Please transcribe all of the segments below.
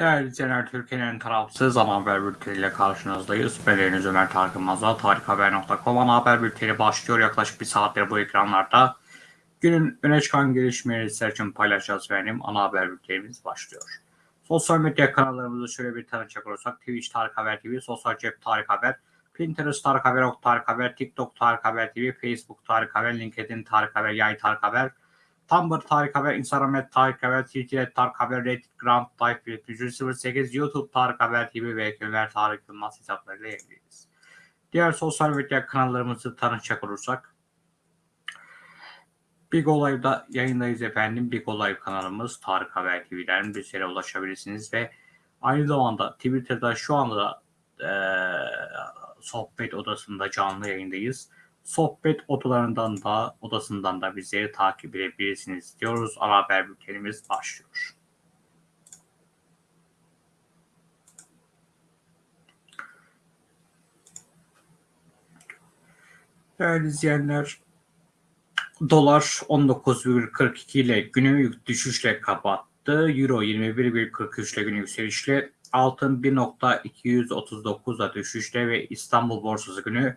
Değerli izleyenler, Türkiye'nin tarafsız ana haber bülteniyle karşınızdayız. Ben Deniz Ömer Tarık Yılmaz'la tarikhaber.com ana haber bülteni başlıyor. Yaklaşık bir saattir bu ekranlarda. Günün öne çıkan gelişmeleri sizler için paylaşacağız benim. Ana haber bültenimiz başlıyor. Sosyal medya kanallarımızı şöyle bir tanıcak olursak Twitch Tarık Haber TV, Sosyal Cep Tarık Haber, Pinterest Tarık Haber, Ok Tarık Haber, TikTok Tarık Haber TV, Facebook Tarık Haber, LinkedIn Tarık Haber, Yay Tarık Haber, Tumblr Tarık Haber, Instagram Tarık Haber, Twitter Tarık Haber, Reddit Grand Type 08, YouTube Tarık Haber TV ve Ömer Tarık Yılmaz hesaplarıyla yayınlıyoruz. Diğer sosyal medya kanallarımızı tanıtacak olursak Big Olay'da yayındayız efendim. Big Olay kanalımız Tarık Haber TV'den bizlere ulaşabilirsiniz ve aynı zamanda Twitter'da şu anda da eee, sohbet odasında canlı yayındayız. Sohbet odalarından da odasından da bizleri takip edebilirsiniz diyoruz. Ana haber bültenimiz başlıyor. Değerli izleyenler, dolar 19,42 ile günü düşüşle kapattı. Euro 21,43 ile günü yükselişle. Altın 1.239'a düşüşle ve İstanbul borsası günü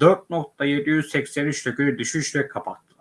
4.783 ile günü düşüşle kapattılar.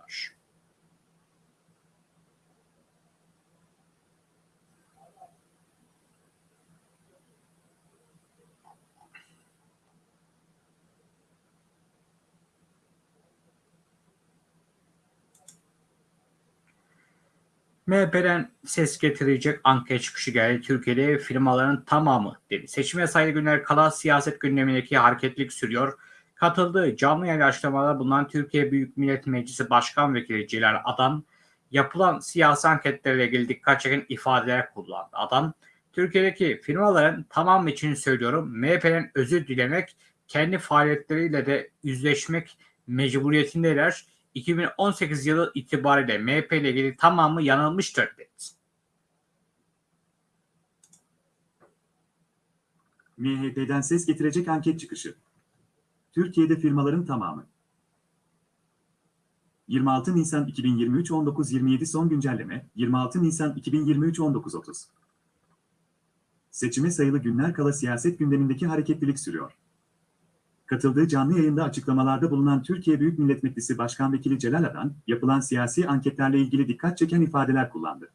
MHP'den ses getirecek anket çıkışı geldi. Türkiye'de firmaların tamamı dedi. Seçime sayılı günler kala siyaset gündemindeki hareketlilik sürüyor. Katıldığı canlı yayın açıklamalarda bulunan Türkiye Büyük Millet Meclisi Başkan Vekili Celal Adan, yapılan siyasi anketlerle ilgili dikkat çeken ifadeler kullandı. Adan, Türkiye'deki firmaların tamamı için söylüyorum MHP'den özür dilemek, kendi faaliyetleriyle de yüzleşmek mecburiyetindeler. 2018 yılı itibariyle MHP ile ilgili tamamı yanılmıştır dedi. MHP'den ses getirecek anket çıkışı. Türkiye'de firmaların tamamı. 26 Nisan 2023 19.27 son güncelleme 26 Nisan 2023 19.30 Seçime sayılı günler kala siyaset gündemindeki hareketlilik sürüyor. Katıldığı canlı yayında açıklamalarda bulunan Türkiye Büyük Millet Meclisi Başkan Vekili Celal Adan, yapılan siyasi anketlerle ilgili dikkat çeken ifadeler kullandı.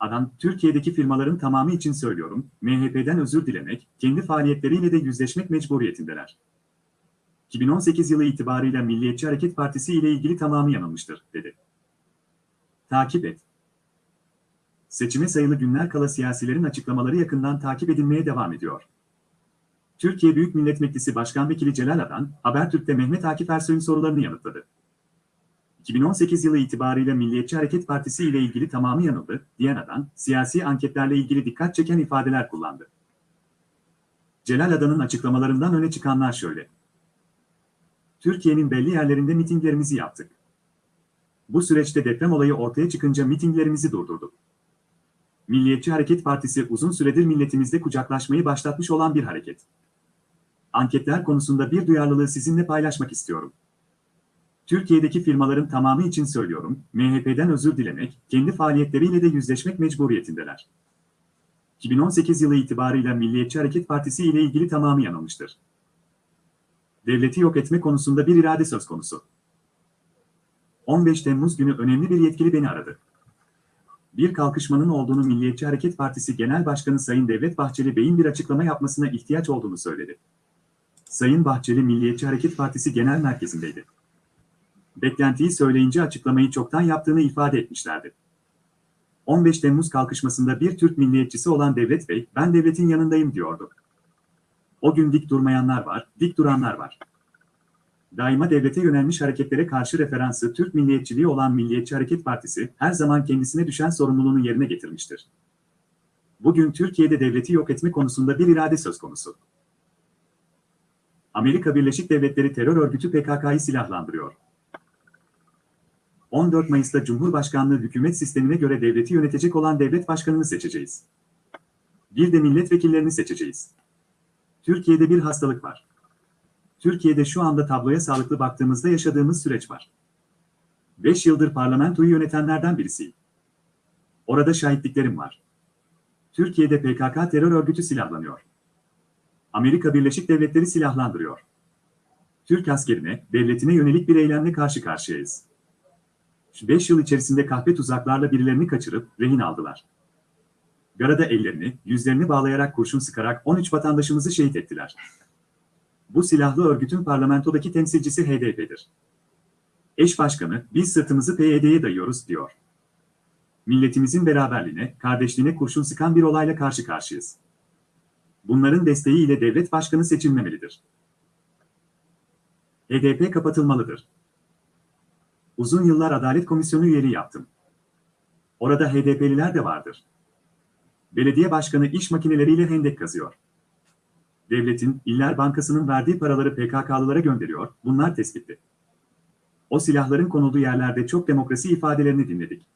Adan, Türkiye'deki firmaların tamamı için söylüyorum, MHP'den özür dilemek, kendi faaliyetleriyle de yüzleşmek mecburiyetindeler. 2018 yılı itibarıyla Milliyetçi Hareket Partisi ile ilgili tamamı yanılmıştır, dedi. Takip et. Seçime sayılı günler kala siyasilerin açıklamaları yakından takip edilmeye devam ediyor. Türkiye Büyük Millet Meclisi Başkan Vekili Celal Adan, Habertürk'te Mehmet Akif Ersoy'un sorularını yanıtladı. 2018 yılı itibarıyla Milliyetçi Hareket Partisi ile ilgili tamamı yanıldı, diyen Adan, siyasi anketlerle ilgili dikkat çeken ifadeler kullandı. Celal Adan'ın açıklamalarından öne çıkanlar şöyle. Türkiye'nin belli yerlerinde mitinglerimizi yaptık. Bu süreçte deprem olayı ortaya çıkınca mitinglerimizi durdurduk. Milliyetçi Hareket Partisi uzun süredir milletimizde kucaklaşmayı başlatmış olan bir hareket. Anketler konusunda bir duyarlılığı sizinle paylaşmak istiyorum. Türkiye'deki firmaların tamamı için söylüyorum, MHP'den özür dilemek, kendi faaliyetleriyle de yüzleşmek mecburiyetindeler. 2018 yılı itibarıyla Milliyetçi Hareket Partisi ile ilgili tamamı yanılmıştır. Devleti yok etme konusunda bir irade söz konusu. 15 Temmuz günü önemli bir yetkili beni aradı. Bir kalkışmanın olduğunu Milliyetçi Hareket Partisi Genel Başkanı Sayın Devlet Bahçeli Bey'in bir açıklama yapmasına ihtiyaç olduğunu söyledi. Sayın Bahçeli Milliyetçi Hareket Partisi Genel Merkezi'ndeydi. Beklentiyi söyleyince açıklamayı çoktan yaptığını ifade etmişlerdi. 15 Temmuz kalkışmasında bir Türk milliyetçisi olan Devlet Bey, ben devletin yanındayım diyordu. O gün dik durmayanlar var, dik duranlar var. Daima devlete yönelmiş hareketlere karşı referansı Türk milliyetçiliği olan Milliyetçi Hareket Partisi, her zaman kendisine düşen sorumluluğunu yerine getirmiştir. Bugün Türkiye'de devleti yok etme konusunda bir irade söz konusu. Amerika Birleşik Devletleri terör örgütü PKK'yı silahlandırıyor. 14 Mayıs'ta Cumhurbaşkanlığı hükümet sistemine göre devleti yönetecek olan devlet başkanını seçeceğiz. Bir de milletvekillerini seçeceğiz. Türkiye'de bir hastalık var. Türkiye'de şu anda tabloya sağlıklı baktığımızda yaşadığımız süreç var. 5 yıldır parlamentoyu yönetenlerden birisiyim. Orada şahitliklerim var. Türkiye'de PKK terör örgütü silahlanıyor. Amerika Birleşik Devletleri silahlandırıyor. Türk askerine, devletine yönelik bir eylemle karşı karşıyayız. 5 yıl içerisinde kahpe tuzaklarla birilerini kaçırıp rehin aldılar. Garada ellerini, yüzlerini bağlayarak kurşun sıkarak 13 vatandaşımızı şehit ettiler. Bu silahlı örgütün parlamentodaki temsilcisi HDP'dir. Eş başkanı, biz sırtımızı PYD'ye dayıyoruz, diyor. Milletimizin beraberliğine, kardeşliğine kurşun sıkan bir olayla karşı karşıyayız. Bunların desteğiyle devlet başkanı seçilmemelidir. HDP kapatılmalıdır. Uzun yıllar Adalet Komisyonu üyeliği yaptım. Orada HDP'liler de vardır. Belediye başkanı iş makineleriyle hendek kazıyor. Devletin, İller Bankası'nın verdiği paraları PKK'lılara gönderiyor, bunlar tespitli. O silahların konulduğu yerlerde çok demokrasi ifadelerini dinledik.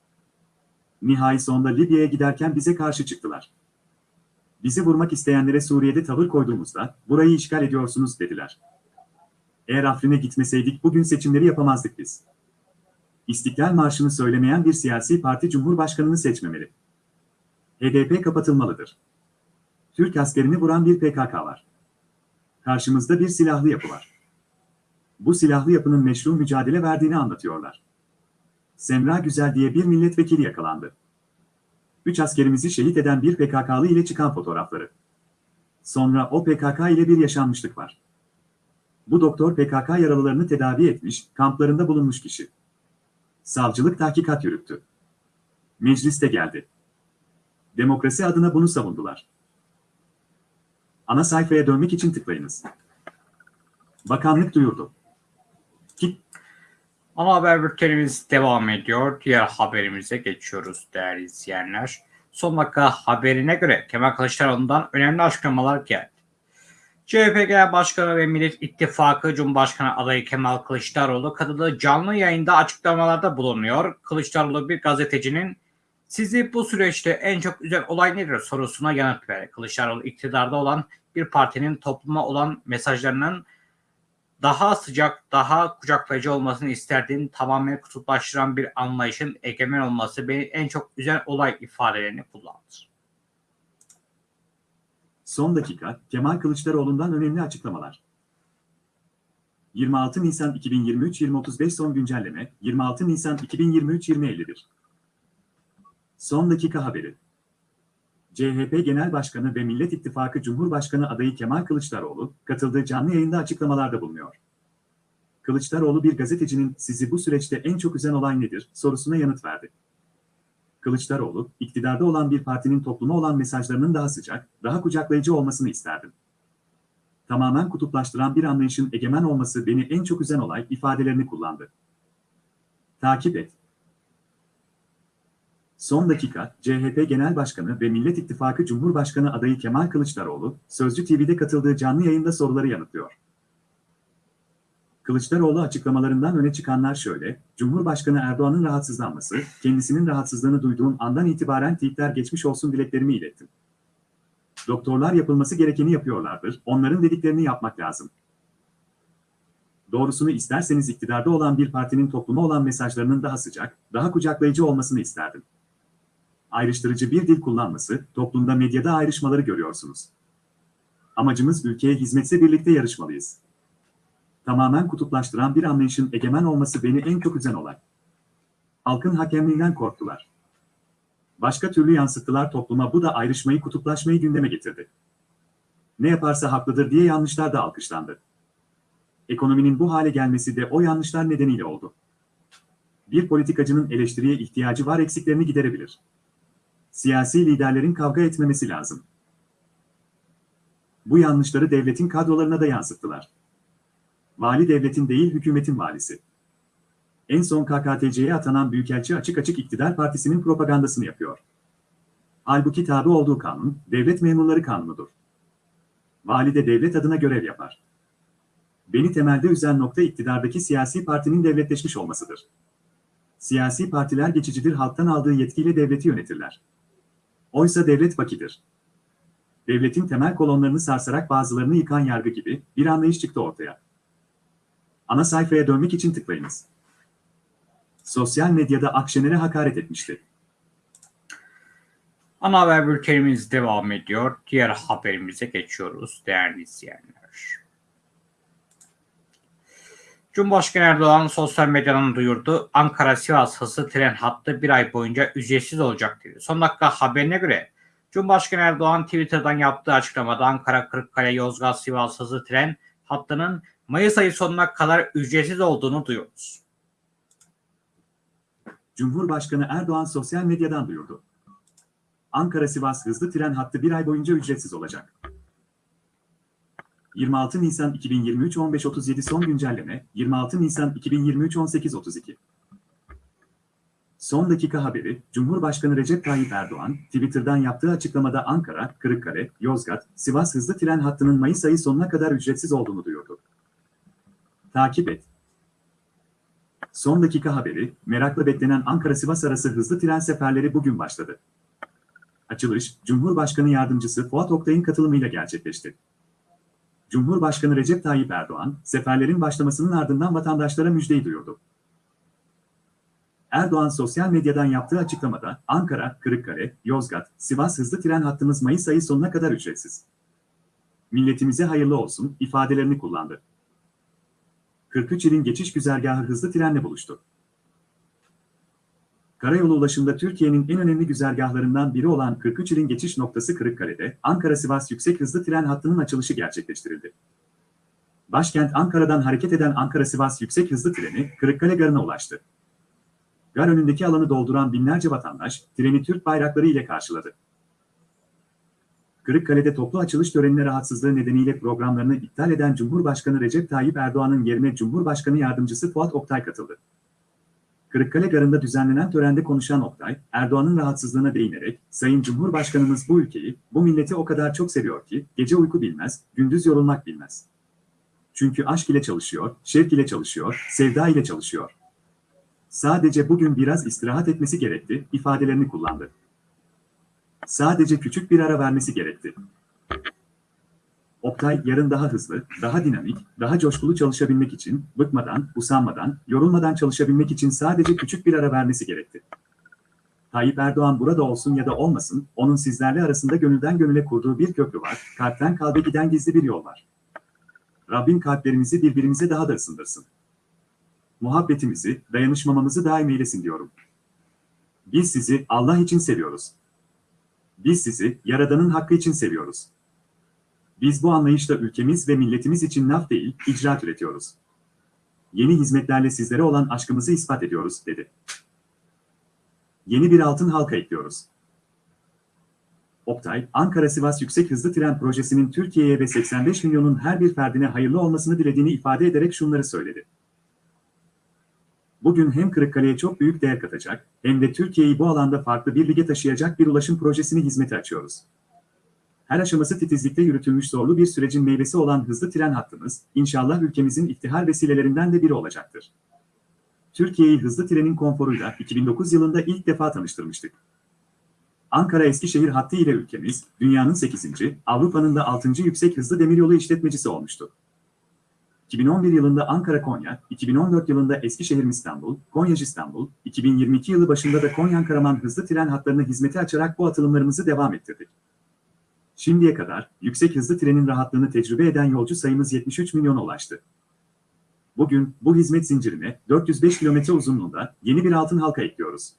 Nihai sonunda Libya'ya giderken bize karşı çıktılar. Bizi vurmak isteyenlere Suriye'de tavır koyduğumuzda, burayı işgal ediyorsunuz dediler. Eğer Afrin'e gitmeseydik bugün seçimleri yapamazdık biz. İstiklal Marşı'nı söylemeyen bir siyasi parti Cumhurbaşkanını seçmemeli. HDP kapatılmalıdır. Türk askerini vuran bir PKK var. Karşımızda bir silahlı yapı var. Bu silahlı yapının meşru mücadele verdiğini anlatıyorlar. Semra Güzel diye bir milletvekili yakalandı. Üç askerimizi şehit eden bir PKK'lı ile çıkan fotoğrafları. Sonra o PKK ile bir yaşanmışlık var. Bu doktor PKK yaralılarını tedavi etmiş, kamplarında bulunmuş kişi. Savcılık tahkikat yürüttü. Mecliste geldi. Demokrasi adına bunu savundular. Ana sayfaya dönmek için tıklayınız. Bakanlık duyurdu. Ana haber bültenimiz devam ediyor. Diğer haberimize geçiyoruz değerli izleyenler. Son dakika haberine göre Kemal Kılıçdaroğlu'ndan önemli açıklamalar geldi. CHP Genel Başkanı ve Millet İttifakı Cumhurbaşkanı adayı Kemal Kılıçdaroğlu katıldığı canlı yayında açıklamalarda bulunuyor. Kılıçdaroğlu bir gazetecinin sizi bu süreçte en çok üzen olay nedir sorusuna yanıt verdi. Kılıçdaroğlu iktidarda olan bir partinin topluma olan mesajlarının daha sıcak, daha kucaklayıcı olmasını isterdiğim tamamen kutuplaştıran bir anlayışın egemen olması beni en çok üzen olay ifadelerini kullandı. Son dakika, Kemal Kılıçdaroğlu'ndan önemli açıklamalar. 26 Nisan 2023 2035 son güncelleme, 26 Nisan 2023 2051. Son dakika haberi. CHP Genel Başkanı ve Millet İttifakı Cumhurbaşkanı adayı Kemal Kılıçdaroğlu, katıldığı canlı yayında açıklamalarda bulunuyor. Kılıçdaroğlu bir gazetecinin sizi bu süreçte en çok üzen olay nedir sorusuna yanıt verdi. Kılıçdaroğlu, iktidarda olan bir partinin topluma olan mesajlarının daha sıcak, daha kucaklayıcı olmasını isterdim. Tamamen kutuplaştıran bir anlayışın egemen olması beni en çok üzen olay ifadelerini kullandı. Takip et. Son dakika, CHP Genel Başkanı ve Millet İttifakı Cumhurbaşkanı adayı Kemal Kılıçdaroğlu, Sözcü TV'de katıldığı canlı yayında soruları yanıtlıyor. Kılıçdaroğlu açıklamalarından öne çıkanlar şöyle, Cumhurbaşkanı Erdoğan'ın rahatsızlanması, kendisinin rahatsızlığını duyduğum andan itibaren tweetler geçmiş olsun dileklerimi ilettim. Doktorlar yapılması gerekeni yapıyorlardır, onların dediklerini yapmak lazım. Doğrusunu isterseniz iktidarda olan bir partinin topluma olan mesajlarının daha sıcak, daha kucaklayıcı olmasını isterdim. Ayrıştırıcı bir dil kullanması, toplumda medyada ayrışmaları görüyorsunuz. Amacımız ülkeye hizmetse birlikte yarışmalıyız tamamen kutuplaştıran bir anlayışın egemen olması beni en çok üzen olay. Halkın hakemliğinden korktular. Başka türlü yansıttılar topluma bu da ayrışmayı kutuplaşmayı gündeme getirdi. Ne yaparsa haklıdır diye yanlışlar da alkışlandı. Ekonominin bu hale gelmesi de o yanlışlar nedeniyle oldu. Bir politikacının eleştiriye ihtiyacı var eksiklerini giderebilir. Siyasi liderlerin kavga etmemesi lazım. Bu yanlışları devletin kadrolarına da yansıttılar. Vali devletin değil hükümetin valisi. En son KKTC'ye atanan Büyükelçi açık açık iktidar partisinin propagandasını yapıyor. Halbuki tabi olduğu kanun, devlet memurları kanunudur. Vali de devlet adına görev yapar. Beni temelde üzen nokta iktidardaki siyasi partinin devletleşmiş olmasıdır. Siyasi partiler geçicidir halktan aldığı yetkiyle devleti yönetirler. Oysa devlet vakidir. Devletin temel kolonlarını sarsarak bazılarını yıkan yargı gibi bir anlayış çıktı ortaya. Ana sayfaya dönmek için tıklayınız. Sosyal medyada Akşener'e hakaret etmişti. Ana haber bültenimiz devam ediyor. Diğer haberimize geçiyoruz değerli izleyenler. Cumhurbaşkanı Erdoğan sosyal medyadan duyurdu. Ankara-Sivas hızlı tren hattı bir ay boyunca ücretsiz olacak dedi. Son dakika haberine göre Cumhurbaşkanı Erdoğan Twitter'dan yaptığı açıklamada Ankara, Kırıkkale, Yozgat, Sivas hızlı tren hattının Mayıs ayı sonuna kadar ücretsiz olduğunu duyurdu. Cumhurbaşkanı Erdoğan sosyal medyadan duyurdu. Ankara-Sivas hızlı tren hattı bir ay boyunca ücretsiz olacak. 26 Nisan 2023 15.37 son güncelleme 26 Nisan 2023 18.32 Son dakika haberi, Cumhurbaşkanı Recep Tayyip Erdoğan, Twitter'dan yaptığı açıklamada Ankara, Kırıkkale, Yozgat, Sivas hızlı tren hattının Mayıs ayı sonuna kadar ücretsiz olduğunu duyurdu. Takip et. Son dakika haberi, merakla beklenen Ankara-Sivas arası hızlı tren seferleri bugün başladı. Açılış, Cumhurbaşkanı Yardımcısı Fuat Oktay'ın katılımıyla gerçekleşti. Cumhurbaşkanı Recep Tayyip Erdoğan, seferlerin başlamasının ardından vatandaşlara müjdeyi duyurdu. Erdoğan sosyal medyadan yaptığı açıklamada, Ankara, Kırıkkale, Yozgat, Sivas hızlı tren hattımız Mayıs ayı sonuna kadar ücretsiz. Milletimize hayırlı olsun ifadelerini kullandı. 43 ilin geçiş güzergahı hızlı trenle buluştu. Karayolu ulaşımda Türkiye'nin en önemli güzergahlarından biri olan 43 ilin geçiş noktası Kırıkkale'de Ankara-Sivas yüksek hızlı tren hattının açılışı gerçekleştirildi. Başkent Ankara'dan hareket eden Ankara-Sivas yüksek hızlı treni Kırıkkale Garı'na ulaştı. Gar önündeki alanı dolduran binlerce vatandaş treni Türk bayrakları ile karşıladı. Kırıkkale'de toplu açılış törenine rahatsızlığı nedeniyle programlarını iptal eden Cumhurbaşkanı Recep Tayyip Erdoğan'ın yerine Cumhurbaşkanı Yardımcısı Fuat Oktay katıldı. Kırıkkale Garı'nda düzenlenen törende konuşan Oktay, Erdoğan'ın rahatsızlığına değinerek, Sayın Cumhurbaşkanımız bu ülkeyi, bu milleti o kadar çok seviyor ki, gece uyku bilmez, gündüz yorulmak bilmez. Çünkü aşk ile çalışıyor, şevk ile çalışıyor, sevda ile çalışıyor. Sadece bugün biraz istirahat etmesi gerekti, ifadelerini kullandı. Sadece küçük bir ara vermesi gerekti. Oktay yarın daha hızlı, daha dinamik, daha coşkulu çalışabilmek için, bıkmadan, usanmadan, yorulmadan çalışabilmek için sadece küçük bir ara vermesi gerekti. Tayyip Erdoğan burada olsun ya da olmasın, onun sizlerle arasında gönülden gönüle kurduğu bir köprü var, kalpten kalbe giden gizli bir yol var. Rabbim kalplerimizi birbirimize daha da ısındırsın. Muhabbetimizi, dayanışmamamızı daim eylesin diyorum. Biz sizi Allah için seviyoruz. Biz sizi Yaradan'ın hakkı için seviyoruz. Biz bu anlayışla ülkemiz ve milletimiz için laf değil, icraat üretiyoruz. Yeni hizmetlerle sizlere olan aşkımızı ispat ediyoruz, dedi. Yeni bir altın halka ekliyoruz. Oktay, Ankara-Sivas Yüksek Hızlı Tren Projesi'nin Türkiye'ye ve 85 milyonun her bir ferdine hayırlı olmasını dilediğini ifade ederek şunları söyledi. Bugün hem Kırıkkale'ye çok büyük değer katacak, hem de Türkiye'yi bu alanda farklı bir lige taşıyacak bir ulaşım projesini hizmete açıyoruz. Her aşaması titizlikle yürütülmüş zorlu bir sürecin meyvesi olan hızlı tren hattımız, inşallah ülkemizin iftihar vesilelerinden de biri olacaktır. Türkiye'yi hızlı trenin konforuyla 2009 yılında ilk defa tanıştırmıştık. Ankara-Eskişehir hattı ile ülkemiz, dünyanın 8. Avrupa'nın da 6. yüksek hızlı demiryolu işletmecisi olmuştu. 2011 yılında Ankara-Konya, 2014 yılında Eskişehir-İstanbul, Konya-İstanbul, 2022 yılı başında da Konya-Karaman hızlı tren hatlarını hizmete açarak bu atılımlarımızı devam ettirdik. Şimdiye kadar yüksek hızlı trenin rahatlığını tecrübe eden yolcu sayımız 73 milyona ulaştı. Bugün bu hizmet zincirine 405 kilometre uzunluğunda yeni bir altın halka ekliyoruz.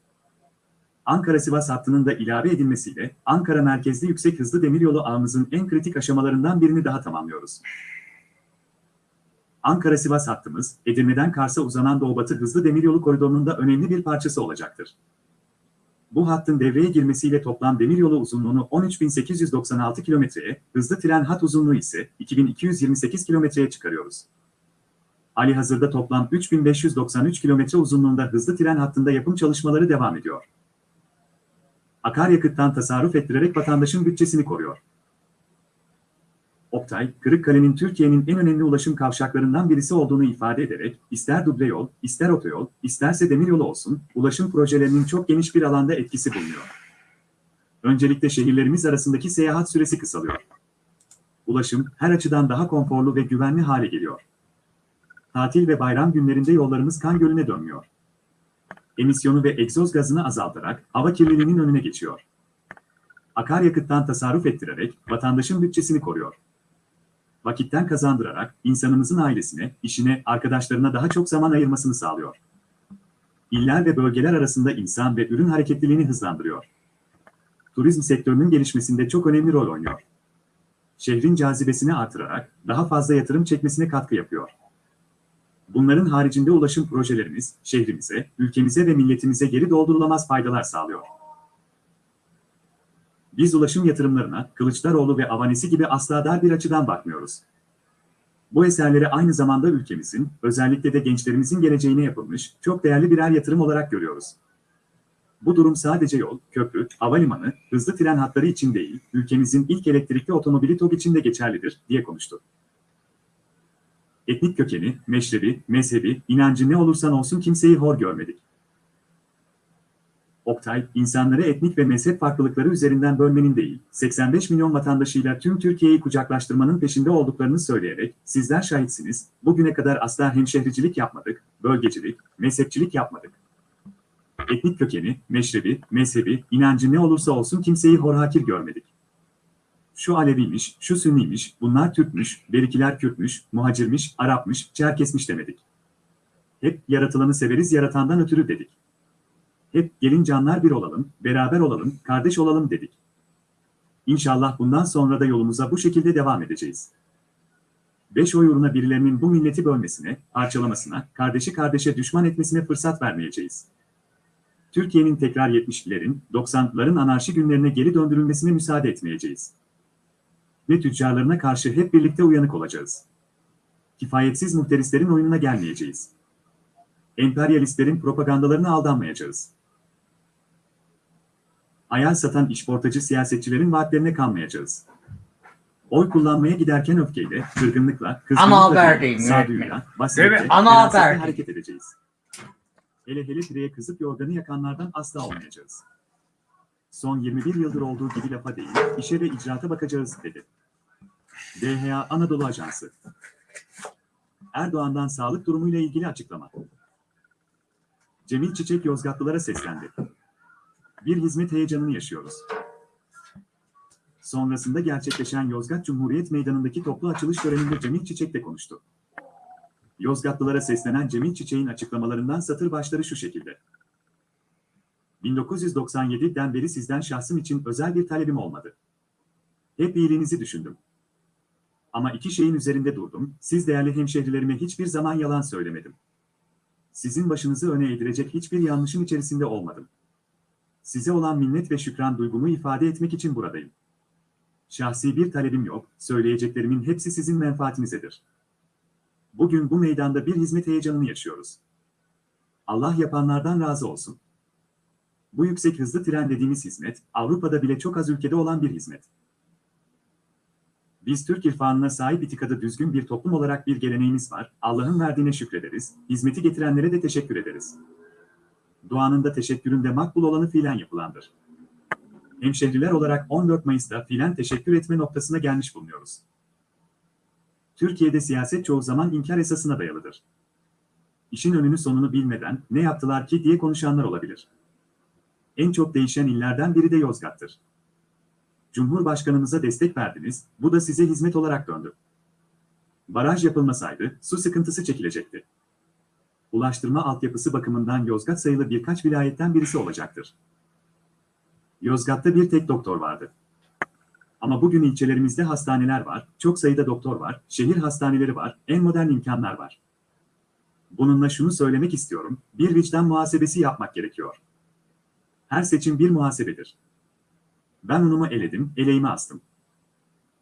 Ankara-Sivas hattının da ilave edilmesiyle Ankara merkezli yüksek hızlı demiryolu ağımızın en kritik aşamalarından birini daha tamamlıyoruz. Ankara-Sivas hattımız, Edirne'den Kars'a uzanan Doğu-Batı hızlı demiryolu koridorunun da önemli bir parçası olacaktır. Bu hattın devreye girmesiyle toplam demiryolu uzunluğunu 13.896 kilometreye, hızlı tren hat uzunluğu ise 2228 kilometreye çıkarıyoruz. Ali hazırda toplam 3593 kilometre uzunluğunda hızlı tren hattında yapım çalışmaları devam ediyor. Akaryakıttan tasarruf ettirerek vatandaşın bütçesini koruyor. Oktay, Kırıkkale'nin Türkiye'nin en önemli ulaşım kavşaklarından birisi olduğunu ifade ederek, ister duble yol, ister otoyol, isterse demiryolu olsun, ulaşım projelerinin çok geniş bir alanda etkisi bulunuyor. Öncelikle şehirlerimiz arasındaki seyahat süresi kısalıyor. Ulaşım her açıdan daha konforlu ve güvenli hale geliyor. Tatil ve bayram günlerinde yollarımız kan gölüne dönmüyor. Emisyonu ve egzoz gazını azaltarak hava kirliliğinin önüne geçiyor. akaryakıttan tasarruf ettirerek vatandaşın bütçesini koruyor. Vakitten kazandırarak insanımızın ailesine, işine, arkadaşlarına daha çok zaman ayırmasını sağlıyor. İller ve bölgeler arasında insan ve ürün hareketliliğini hızlandırıyor. Turizm sektörünün gelişmesinde çok önemli rol oynuyor. Şehrin cazibesini artırarak daha fazla yatırım çekmesine katkı yapıyor. Bunların haricinde ulaşım projelerimiz şehrimize, ülkemize ve milletimize geri doldurulamaz faydalar sağlıyor. Biz ulaşım yatırımlarına Kılıçdaroğlu ve avanesi gibi asla dar bir açıdan bakmıyoruz. Bu eserleri aynı zamanda ülkemizin, özellikle de gençlerimizin geleceğine yapılmış çok değerli birer yatırım olarak görüyoruz. Bu durum sadece yol, köprü, havalimanı, hızlı tren hatları için değil, ülkemizin ilk elektrikli otomobili TOG için de geçerlidir, diye konuştu. Etnik kökeni, meşrebi, mezhebi, inancı ne olursan olsun kimseyi hor görmedik. Oktay, insanları etnik ve mezhep farklılıkları üzerinden bölmenin değil, 85 milyon vatandaşıyla tüm Türkiye'yi kucaklaştırmanın peşinde olduklarını söyleyerek, sizler şahitsiniz, bugüne kadar asla hemşehricilik yapmadık, bölgecilik, mezhepçilik yapmadık. Etnik kökeni, meşrebi, mezhebi, inancı ne olursa olsun kimseyi horhakir görmedik. Şu Aleviymiş, şu Sünniymiş, bunlar Türkmüş, berikiler Kürtmüş, muhacirmiş, Arapmış, Çerkesmiş demedik. Hep yaratılanı severiz yaratandan ötürü dedik. Hep gelin canlar bir olalım, beraber olalım, kardeş olalım dedik. İnşallah bundan sonra da yolumuza bu şekilde devam edeceğiz. Beş oy uğruna birilerinin bu milleti bölmesine, parçalamasına, kardeşi kardeşe düşman etmesine fırsat vermeyeceğiz. Türkiye'nin tekrar 70'lerin, 90'ların anarşi günlerine geri döndürülmesine müsaade etmeyeceğiz. Ve tüccarlarına karşı hep birlikte uyanık olacağız. Kifayetsiz muhterislerin oyununa gelmeyeceğiz. Emperyalistlerin propagandalarına aldanmayacağız. Ayar satan işportacı siyasetçilerin vaatlerine kanmayacağız. Oy kullanmaya giderken öfkeyle, kırgınlıkla, kızgınlıkla, sağduyuyla, basiretle, hareket edeceğiz. Hele hele pireye kızıp yorganı yakanlardan asla olmayacağız. Son 21 yıldır olduğu gibi lafa değil, işe ve icraata bakacağız, dedi. DHA Anadolu Ajansı Erdoğan'dan sağlık durumuyla ilgili açıklama. Cemil Çiçek Yozgatlılara seslendi. Bir hizmet heyecanını yaşıyoruz. Sonrasında gerçekleşen Yozgat Cumhuriyet Meydanı'ndaki toplu açılış töreninde Cemil Çiçek de konuştu. Yozgatlılara seslenen Cemil Çiçek'in açıklamalarından satır başları şu şekilde. 1997'den beri sizden şahsım için özel bir talebim olmadı. Hep iyiliğinizi düşündüm. Ama iki şeyin üzerinde durdum, siz değerli hemşehrilerime hiçbir zaman yalan söylemedim. Sizin başınızı öne eğdirecek hiçbir yanlışın içerisinde olmadım. Size olan minnet ve şükran duygumu ifade etmek için buradayım. Şahsi bir talebim yok, söyleyeceklerimin hepsi sizin menfaatinizedir. Bugün bu meydanda bir hizmet heyecanını yaşıyoruz. Allah yapanlardan razı olsun. Bu yüksek hızlı tren dediğimiz hizmet, Avrupa'da bile çok az ülkede olan bir hizmet. Biz Türk irfanına sahip itikadı düzgün bir toplum olarak bir geleneğimiz var, Allah'ın verdiğine şükrederiz, hizmeti getirenlere de teşekkür ederiz. Duanın da teşekkürün de makbul olanı fiilen yapılandır. Hemşehriler olarak 14 Mayıs'ta fiilen teşekkür etme noktasına gelmiş bulunuyoruz. Türkiye'de siyaset çoğu zaman inkar esasına dayalıdır. İşin önünü sonunu bilmeden ne yaptılar ki diye konuşanlar olabilir. En çok değişen illerden biri de Yozgat'tır. Cumhurbaşkanımıza destek verdiniz, bu da size hizmet olarak döndü. Baraj yapılmasaydı su sıkıntısı çekilecekti. Ulaştırma altyapısı bakımından Yozgat sayılı birkaç vilayetten birisi olacaktır. Yozgat'ta bir tek doktor vardı. Ama bugün ilçelerimizde hastaneler var, çok sayıda doktor var, şehir hastaneleri var, en modern imkanlar var. Bununla şunu söylemek istiyorum, bir vicdan muhasebesi yapmak gerekiyor. Her seçim bir muhasebedir. Ben unumu eledim, eleğimi astım.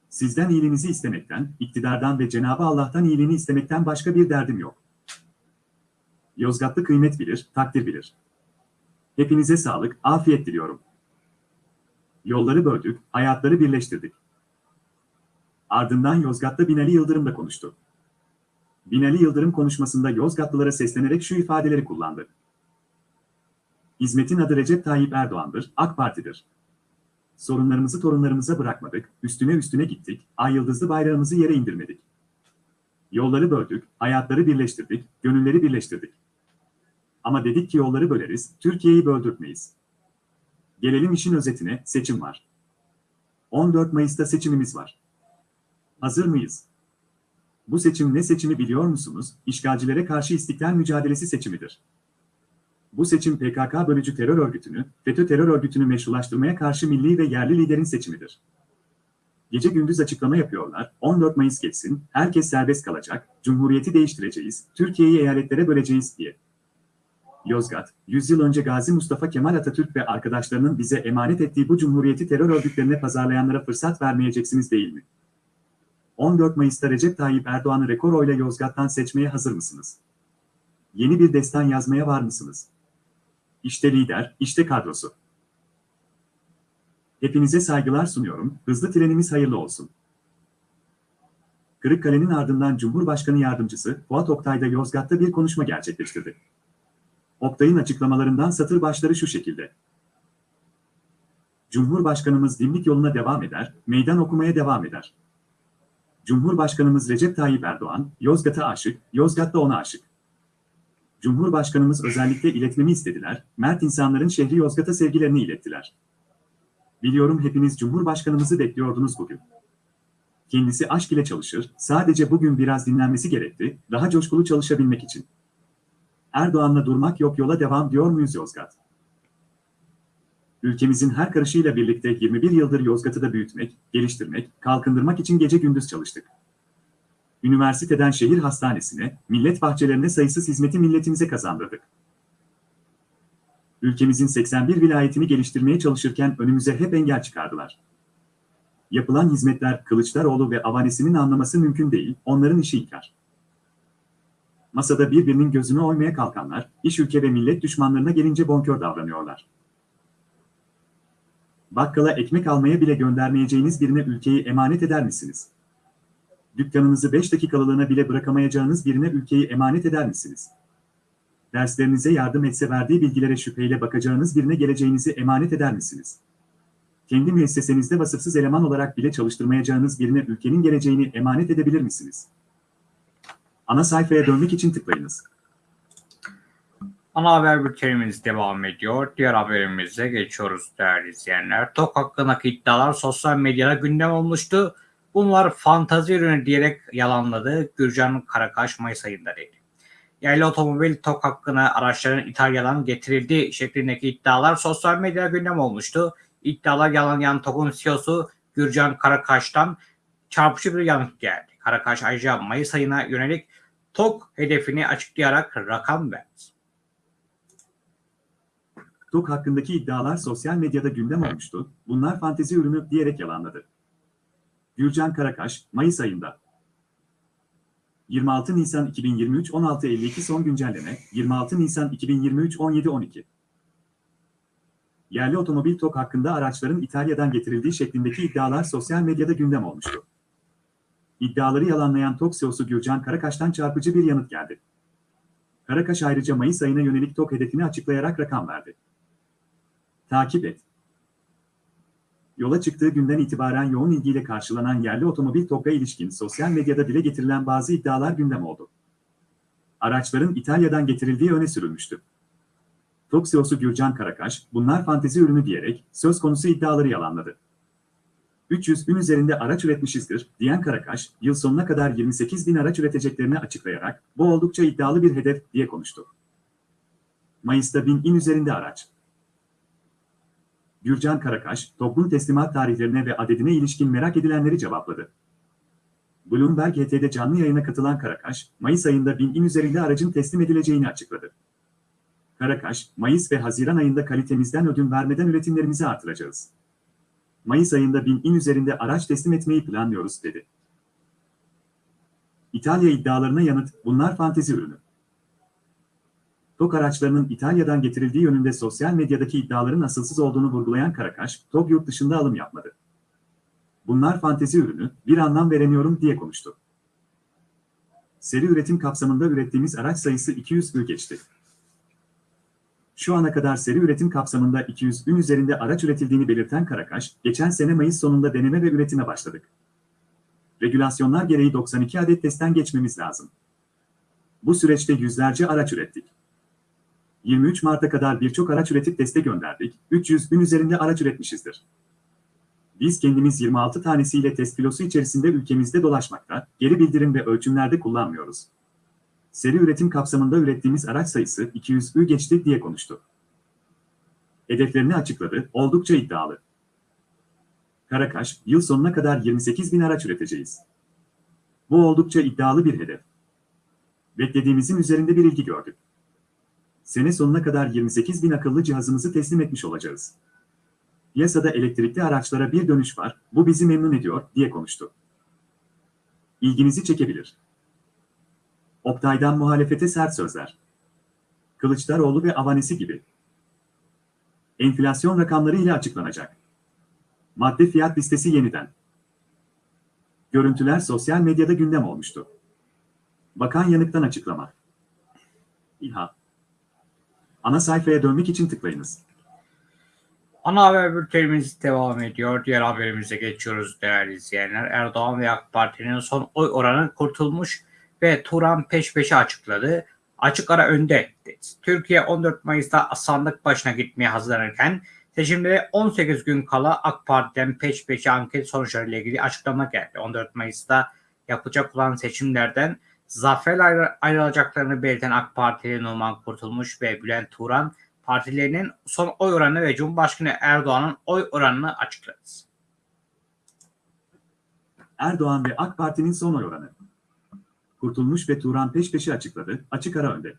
Sizden iyiliğinizi istemekten, iktidardan ve Cenab-ı Allah'tan iyiliğini istemekten başka bir derdim yok. Yozgatlı kıymet bilir, takdir bilir. Hepinize sağlık, afiyet diliyorum. Yolları böldük, hayatları birleştirdik. Ardından Yozgat'ta Binali Yıldırım da konuştu. Binali Yıldırım konuşmasında Yozgatlılara seslenerek şu ifadeleri kullandı. Hizmetin adı Recep Tayyip Erdoğan'dır, AK Parti'dir. Sorunlarımızı torunlarımıza bırakmadık, üstüne üstüne gittik, ay yıldızlı bayrağımızı yere indirmedik. Yolları böldük, hayatları birleştirdik, gönülleri birleştirdik. Ama dedik ki yolları böleriz, Türkiye'yi böldürtmeyiz. Gelelim işin özetine, seçim var. 14 Mayıs'ta seçimimiz var. Hazır mıyız? Bu seçim ne seçimi biliyor musunuz? İşgalcilere karşı istiklal mücadelesi seçimidir. Bu seçim PKK bölücü terör örgütünü, FETÖ terör örgütünü meşrulaştırmaya karşı milli ve yerli liderin seçimidir. Gece gündüz açıklama yapıyorlar, 14 Mayıs geçsin, herkes serbest kalacak, cumhuriyeti değiştireceğiz, Türkiye'yi eyaletlere böleceğiz diye. Yozgat, 100 yıl önce Gazi Mustafa Kemal Atatürk ve arkadaşlarının bize emanet ettiği bu cumhuriyeti terör örgütlerine pazarlayanlara fırsat vermeyeceksiniz değil mi? 14 Mayıs'ta Recep Tayyip Erdoğan'ı rekor oyla Yozgat'tan seçmeye hazır mısınız? Yeni bir destan yazmaya var mısınız? İşte lider, işte kadrosu. Hepinize saygılar sunuyorum, hızlı trenimiz hayırlı olsun. Kırıkkale'nin ardından Cumhurbaşkanı Yardımcısı Fuat Oktay da Yozgat'ta bir konuşma gerçekleştirdi. Oktay'ın açıklamalarından satır başları şu şekilde. Cumhurbaşkanımız dimdik yoluna devam eder, meydan okumaya devam eder. Cumhurbaşkanımız Recep Tayyip Erdoğan, Yozgat'a aşık, Yozgat da ona aşık. Cumhurbaşkanımız özellikle iletmemi istediler, mert insanların şehri Yozgat'a sevgilerini ilettiler. Biliyorum hepiniz Cumhurbaşkanımızı bekliyordunuz bugün. Kendisi aşk ile çalışır, sadece bugün biraz dinlenmesi gerekti, daha coşkulu çalışabilmek için. Erdoğan'la durmak yok yola devam diyor muyuz Yozgat? Ülkemizin her karışıyla birlikte 21 yıldır Yozgat'ı da büyütmek, geliştirmek, kalkındırmak için gece gündüz çalıştık. Üniversiteden şehir hastanesine, millet bahçelerine sayısız hizmeti milletimize kazandırdık. Ülkemizin 81 vilayetini geliştirmeye çalışırken önümüze hep engel çıkardılar. Yapılan hizmetler Kılıçdaroğlu ve avanesinin anlaması mümkün değil, onların işi inkar. Masada birbirinin gözünü oymaya kalkanlar, iş ülke ve millet düşmanlarına gelince bonkör davranıyorlar. Bakkala ekmek almaya bile göndermeyeceğiniz birine ülkeyi emanet eder misiniz? Dükkanınızı 5 dakikalığına bile bırakamayacağınız birine ülkeyi emanet eder misiniz? Derslerinize yardım etse verdiği bilgilere şüpheyle bakacağınız birine geleceğinizi emanet eder misiniz? Kendi müessesenizde vasıfsız eleman olarak bile çalıştırmayacağınız birine ülkenin geleceğini emanet edebilir misiniz? Ana sayfaya dönmek için tıklayınız. Ana haber bültenimiz devam ediyor. Diğer haberimize geçiyoruz değerli izleyenler. TOK hakkındaki iddialar sosyal medyada gündem olmuştu. Bunlar fantazi ürünü diyerek yalanladı. Gürcan Karakaş Mayıs ayında dedi. Yerli otomobil TOK hakkına araçların İtalya'dan getirildiği şeklindeki iddialar sosyal medyada gündem olmuştu. İddialar yalanlayan TOK'un CEO'su Gürcan Karakaş'tan çarpıcı bir yanıt geldi. Karakaş ayrıca Mayıs ayına yönelik TOK hedefini açıklayarak rakam verdi. TOK hakkındaki iddialar sosyal medyada gündem olmuştu, bunlar fantezi ürünü diyerek yalanladı. Gürcan Karakaş, Mayıs ayında. 26 Nisan 2023 16.52 son güncelleme, 26 Nisan 2023 17.12. Yerli otomobil TOK hakkında araçların İtalya'dan getirildiği şeklindeki iddialar sosyal medyada gündem olmuştu. İddiaları yalanlayan TOK CEO'su Gürcan Karakaş'tan çarpıcı bir yanıt geldi. Karakaş ayrıca Mayıs ayına yönelik TOK hedefini açıklayarak rakam verdi. Takip et. Yola çıktığı günden itibaren yoğun ilgiyle karşılanan yerli otomobil TOK'a ilişkin sosyal medyada dile getirilen bazı iddialar gündem oldu. Araçların İtalya'dan getirildiği öne sürülmüştü. TOK CEO'su Gürcan Karakaş, bunlar fantezi ürünü diyerek söz konusu iddiaları yalanladı. 300 bin üzerinde araç üretmişizdir, diyen Karakaş, yıl sonuna kadar 28 bin araç üreteceklerini açıklayarak, bu oldukça iddialı bir hedef, diye konuştu. Mayıs'ta bin in üzerinde araç. Gürcan Karakaş, toplum teslimat tarihlerine ve adedine ilişkin merak edilenleri cevapladı. Bloomberg HT'de canlı yayına katılan Karakaş, Mayıs ayında bin in üzerinde aracın teslim edileceğini açıkladı. Karakaş, Mayıs ve Haziran ayında kalitemizden ödün vermeden üretimlerimizi artıracağız. Mayıs ayında bin in üzerinde araç teslim etmeyi planlıyoruz, dedi. İtalya iddialarına yanıt, bunlar fantezi ürünü. TOG araçlarının İtalya'dan getirildiği yönünde sosyal medyadaki iddiaların asılsız olduğunu vurgulayan Karakaş, TOG yurt dışında alım yapmadı. Bunlar fantezi ürünü, bir anlam veremiyorum diye konuştu. Seri üretim kapsamında ürettiğimiz araç sayısı 200 ü geçti. Şu ana kadar seri üretim kapsamında 200 ün üzerinde araç üretildiğini belirten Karakaş, geçen sene Mayıs sonunda deneme ve üretime başladık. Regülasyonlar gereği 92 adet testten geçmemiz lazım. Bu süreçte yüzlerce araç ürettik. 23 Mart'a kadar birçok araç üretip teste gönderdik, 300 bin üzerinde araç üretmişizdir. Biz kendimiz 26 tanesiyle test filosu içerisinde ülkemizde dolaşmakta, geri bildirim ve ölçümlerde kullanmıyoruz. Seri üretim kapsamında ürettiğimiz araç sayısı 200'ü geçti diye konuştu. Hedeflerini açıkladı, oldukça iddialı. Karakaş, yıl sonuna kadar 28 bin araç üreteceğiz. Bu oldukça iddialı bir hedef. Beklediğimizin üzerinde bir ilgi gördük. Sene sonuna kadar 28 bin akıllı cihazımızı teslim etmiş olacağız. Piyasada elektrikli araçlara bir dönüş var, bu bizi memnun ediyor, diye konuştu. İlginizi çekebilir. Oktay'dan muhalefete sert sözler. Kılıçdaroğlu ve avanesi gibi. Enflasyon rakamları ile açıklanacak. Madde fiyat listesi yeniden. Görüntüler sosyal medyada gündem olmuştu. Bakan Yanık'tan açıklama. İHA. Ana sayfaya dönmek için tıklayınız. Ana haber bültenimiz devam ediyor. Diğer haberimize geçiyoruz değerli izleyenler. Erdoğan ve AK Parti'nin son oy oranı kurtulmuş ve Turan peş peşe açıkladı. Açık ara önde. Türkiye 14 Mayıs'ta sandık başına gitmeye hazırlanırken seçimlere 18 gün kala AK Parti'den peş peşe anket sonuçlarıyla ilgili açıklama geldi. 14 Mayıs'ta yapılacak olan seçimlerden zaferle ayrılacaklarını belirten AK Partili Numan Kurtulmuş ve Bülent Turan partilerinin son oy oranı ve Cumhurbaşkanı Erdoğan'ın oy oranını açıkladı. Erdoğan ve AK Parti'nin son oy oranı. Kurtulmuş ve Turan peş peşe açıkladı, açık ara önde.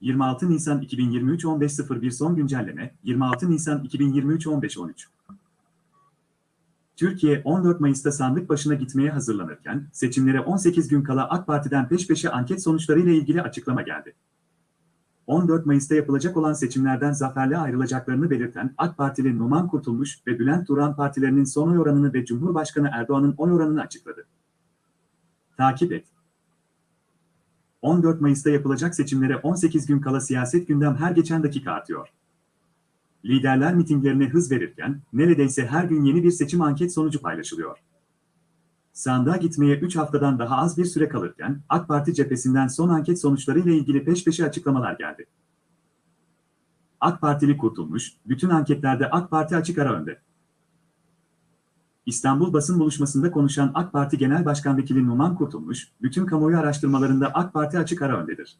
26 Nisan 2023 15.01 son güncelleme, 26 Nisan 2023 15.13. Türkiye 14 Mayıs'ta sandık başına gitmeye hazırlanırken, seçimlere 18 gün kala AK Parti'den peş peşe anket sonuçlarıyla ilgili açıklama geldi. 14 Mayıs'ta yapılacak olan seçimlerden zaferle ayrılacaklarını belirten AK Partili Numan Kurtulmuş ve Bülent Turan partilerinin son oy oranını ve Cumhurbaşkanı Erdoğan'ın oy oranını açıkladı. Takip et. 14 Mayıs'ta yapılacak seçimlere 18 gün kala siyaset gündem her geçen dakika artıyor. Liderler mitinglerine hız verirken neredeyse her gün yeni bir seçim anket sonucu paylaşılıyor. Sandığa gitmeye 3 haftadan daha az bir süre kalırken AK Parti cephesinden son anket sonuçlarıyla ilgili peş peşe açıklamalar geldi. AK Partili kurtulmuş, bütün anketlerde AK Parti açık ara önde. İstanbul basın buluşmasında konuşan AK Parti Genel Başkan Vekili Numan Kurtulmuş, bütün kamuoyu araştırmalarında AK Parti açık ara öndedir.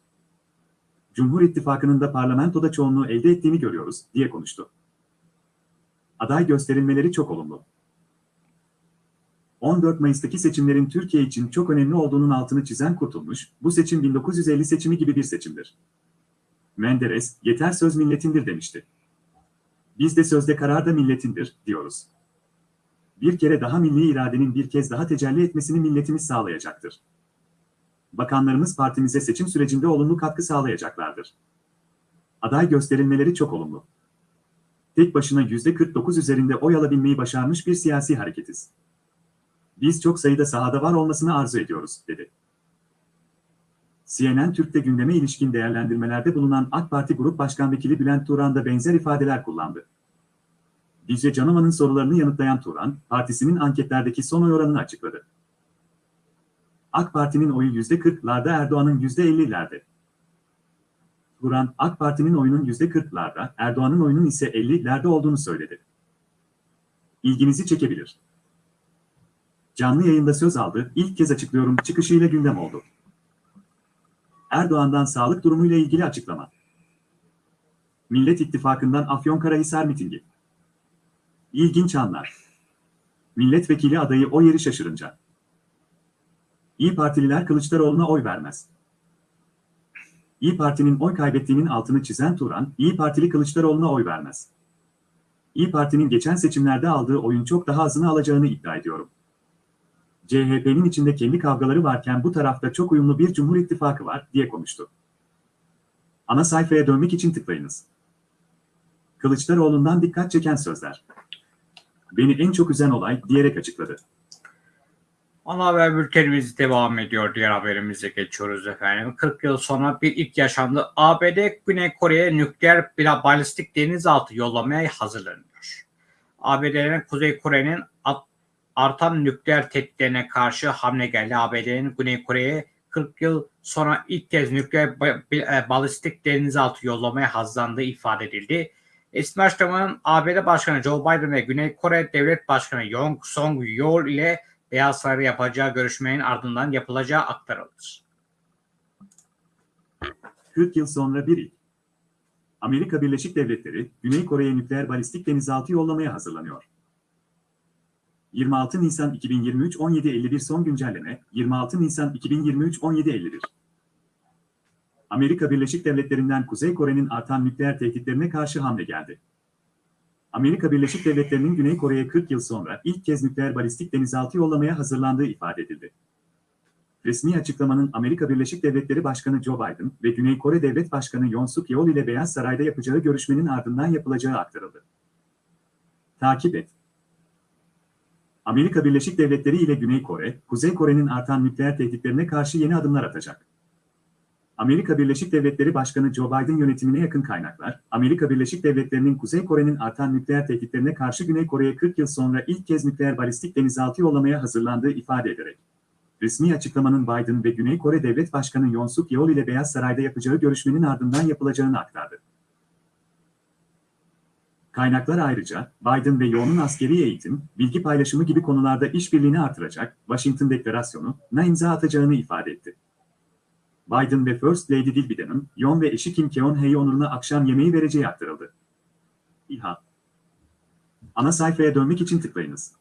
Cumhur İttifakı'nın da parlamentoda çoğunluğu elde ettiğini görüyoruz, diye konuştu. Aday gösterilmeleri çok olumlu. 14 Mayıs'taki seçimlerin Türkiye için çok önemli olduğunun altını çizen Kurtulmuş, bu seçim 1950 seçimi gibi bir seçimdir. Menderes, yeter söz milletindir demişti. Biz de sözde karar da milletindir, diyoruz. Bir kere daha milli iradenin bir kez daha tecelli etmesini milletimiz sağlayacaktır. Bakanlarımız partimize seçim sürecinde olumlu katkı sağlayacaklardır. Aday gösterilmeleri çok olumlu. Tek başına %49 üzerinde oy alabilmeyi başarmış bir siyasi hareketiz. Biz çok sayıda sahada var olmasını arzu ediyoruz, dedi. CNN Türk'te gündeme ilişkin değerlendirmelerde bulunan AK Parti Grup Başkan Vekili Bülent Turan da benzer ifadeler kullandı. Dicle Canoman'ın sorularını yanıtlayan Turan, partisinin anketlerdeki son oy oranını açıkladı. AK Parti'nin oyu %40'larda Erdoğan'ın %50'lerde. Turan, AK Parti'nin oyunun %40'larda, Erdoğan'ın oyunun ise 50'lerde olduğunu söyledi. İlginizi çekebilir. Canlı yayında söz aldı, ilk kez açıklıyorum çıkışıyla gündem oldu. Erdoğan'dan sağlık durumuyla ilgili açıklama. Millet İttifakı'ndan Afyonkarahisar mitingi. İlginç anlar. Milletvekili adayı o yeri şaşırınca. İyi Partililer Kılıçdaroğlu'na oy vermez. İyi Parti'nin oy kaybettiğinin altını çizen Turan, İyi Partili Kılıçdaroğlu'na oy vermez. İyi Parti'nin geçen seçimlerde aldığı oyun çok daha azını alacağını iddia ediyorum. CHP'nin içinde kendi kavgaları varken bu tarafta çok uyumlu bir Cumhur İttifakı var, diye konuştu. Ana sayfaya dönmek için tıklayınız. Kılıçdaroğlu'ndan dikkat çeken sözler. Beni en çok üzen olay diyerek açıkladı. Ana haber bültenimiz devam ediyor. Diğer haberimize geçiyoruz efendim. 40 yıl sonra bir ilk yaşandı. ABD Güney Kore'ye nükleer bila balistik denizaltı yollamaya hazırlanıyor. ABD'nin Kuzey Kore'nin artan nükleer tehditlerine karşı hamle geldi. ABD'nin Güney Kore'ye 40 yıl sonra ilk kez nükleer balistik denizaltı yollamaya hazırlandığı ifade edildi. Resmi açıklamanın ABD Başkanı Joe Biden ve Güney Kore Devlet Başkanı Yong Song Yeol ile Beyaz Saray'da yapacağı görüşmenin ardından yapılacağı aktarıldı. 40 yıl sonra bir ilk. Amerika Birleşik Devletleri, Güney Kore'ye nükleer balistik denizaltı yollamaya hazırlanıyor. 26 Nisan 2023 17.51 son güncelleme 26 Nisan 2023 17.51 Amerika Birleşik Devletleri'nden Kuzey Kore'nin artan nükleer tehditlerine karşı hamle geldi. Amerika Birleşik Devletleri'nin Güney Kore'ye 40 yıl sonra ilk kez nükleer balistik denizaltı yollamaya hazırlandığı ifade edildi. Resmi açıklamanın Amerika Birleşik Devletleri Başkanı Joe Biden ve Güney Kore Devlet Başkanı Yoon Suk Yeol ile Beyaz Saray'da yapacağı görüşmenin ardından yapılacağı aktarıldı. Takip et. Amerika Birleşik Devletleri ile Güney Kore, Kuzey Kore'nin artan nükleer tehditlerine karşı yeni adımlar atacak. Amerika Birleşik Devletleri Başkanı Joe Biden yönetimine yakın kaynaklar, Amerika Birleşik Devletleri'nin Kuzey Kore'nin artan nükleer tehditlerine karşı Güney Kore'ye 40 yıl sonra ilk kez nükleer balistik denizaltı yollamaya hazırlandığı ifade ederek, resmi açıklamanın Biden ve Güney Kore Devlet Başkanı Yoon Suk Yeol ile Beyaz Saray'da yapacağı görüşmenin ardından yapılacağını aktardı. Kaynaklar ayrıca, Biden ve Yoon'un askeri eğitim, bilgi paylaşımı gibi konularda işbirliğini artıracak, Washington Deklarasyonu, na imza atacağını ifade etti. Biden ve First Lady Jill Biden'ın Yoon ve eşi Kim Keon-hee onuruna akşam yemeği vereceği aktarıldı. İHA Ana sayfaya dönmek için tıklayınız.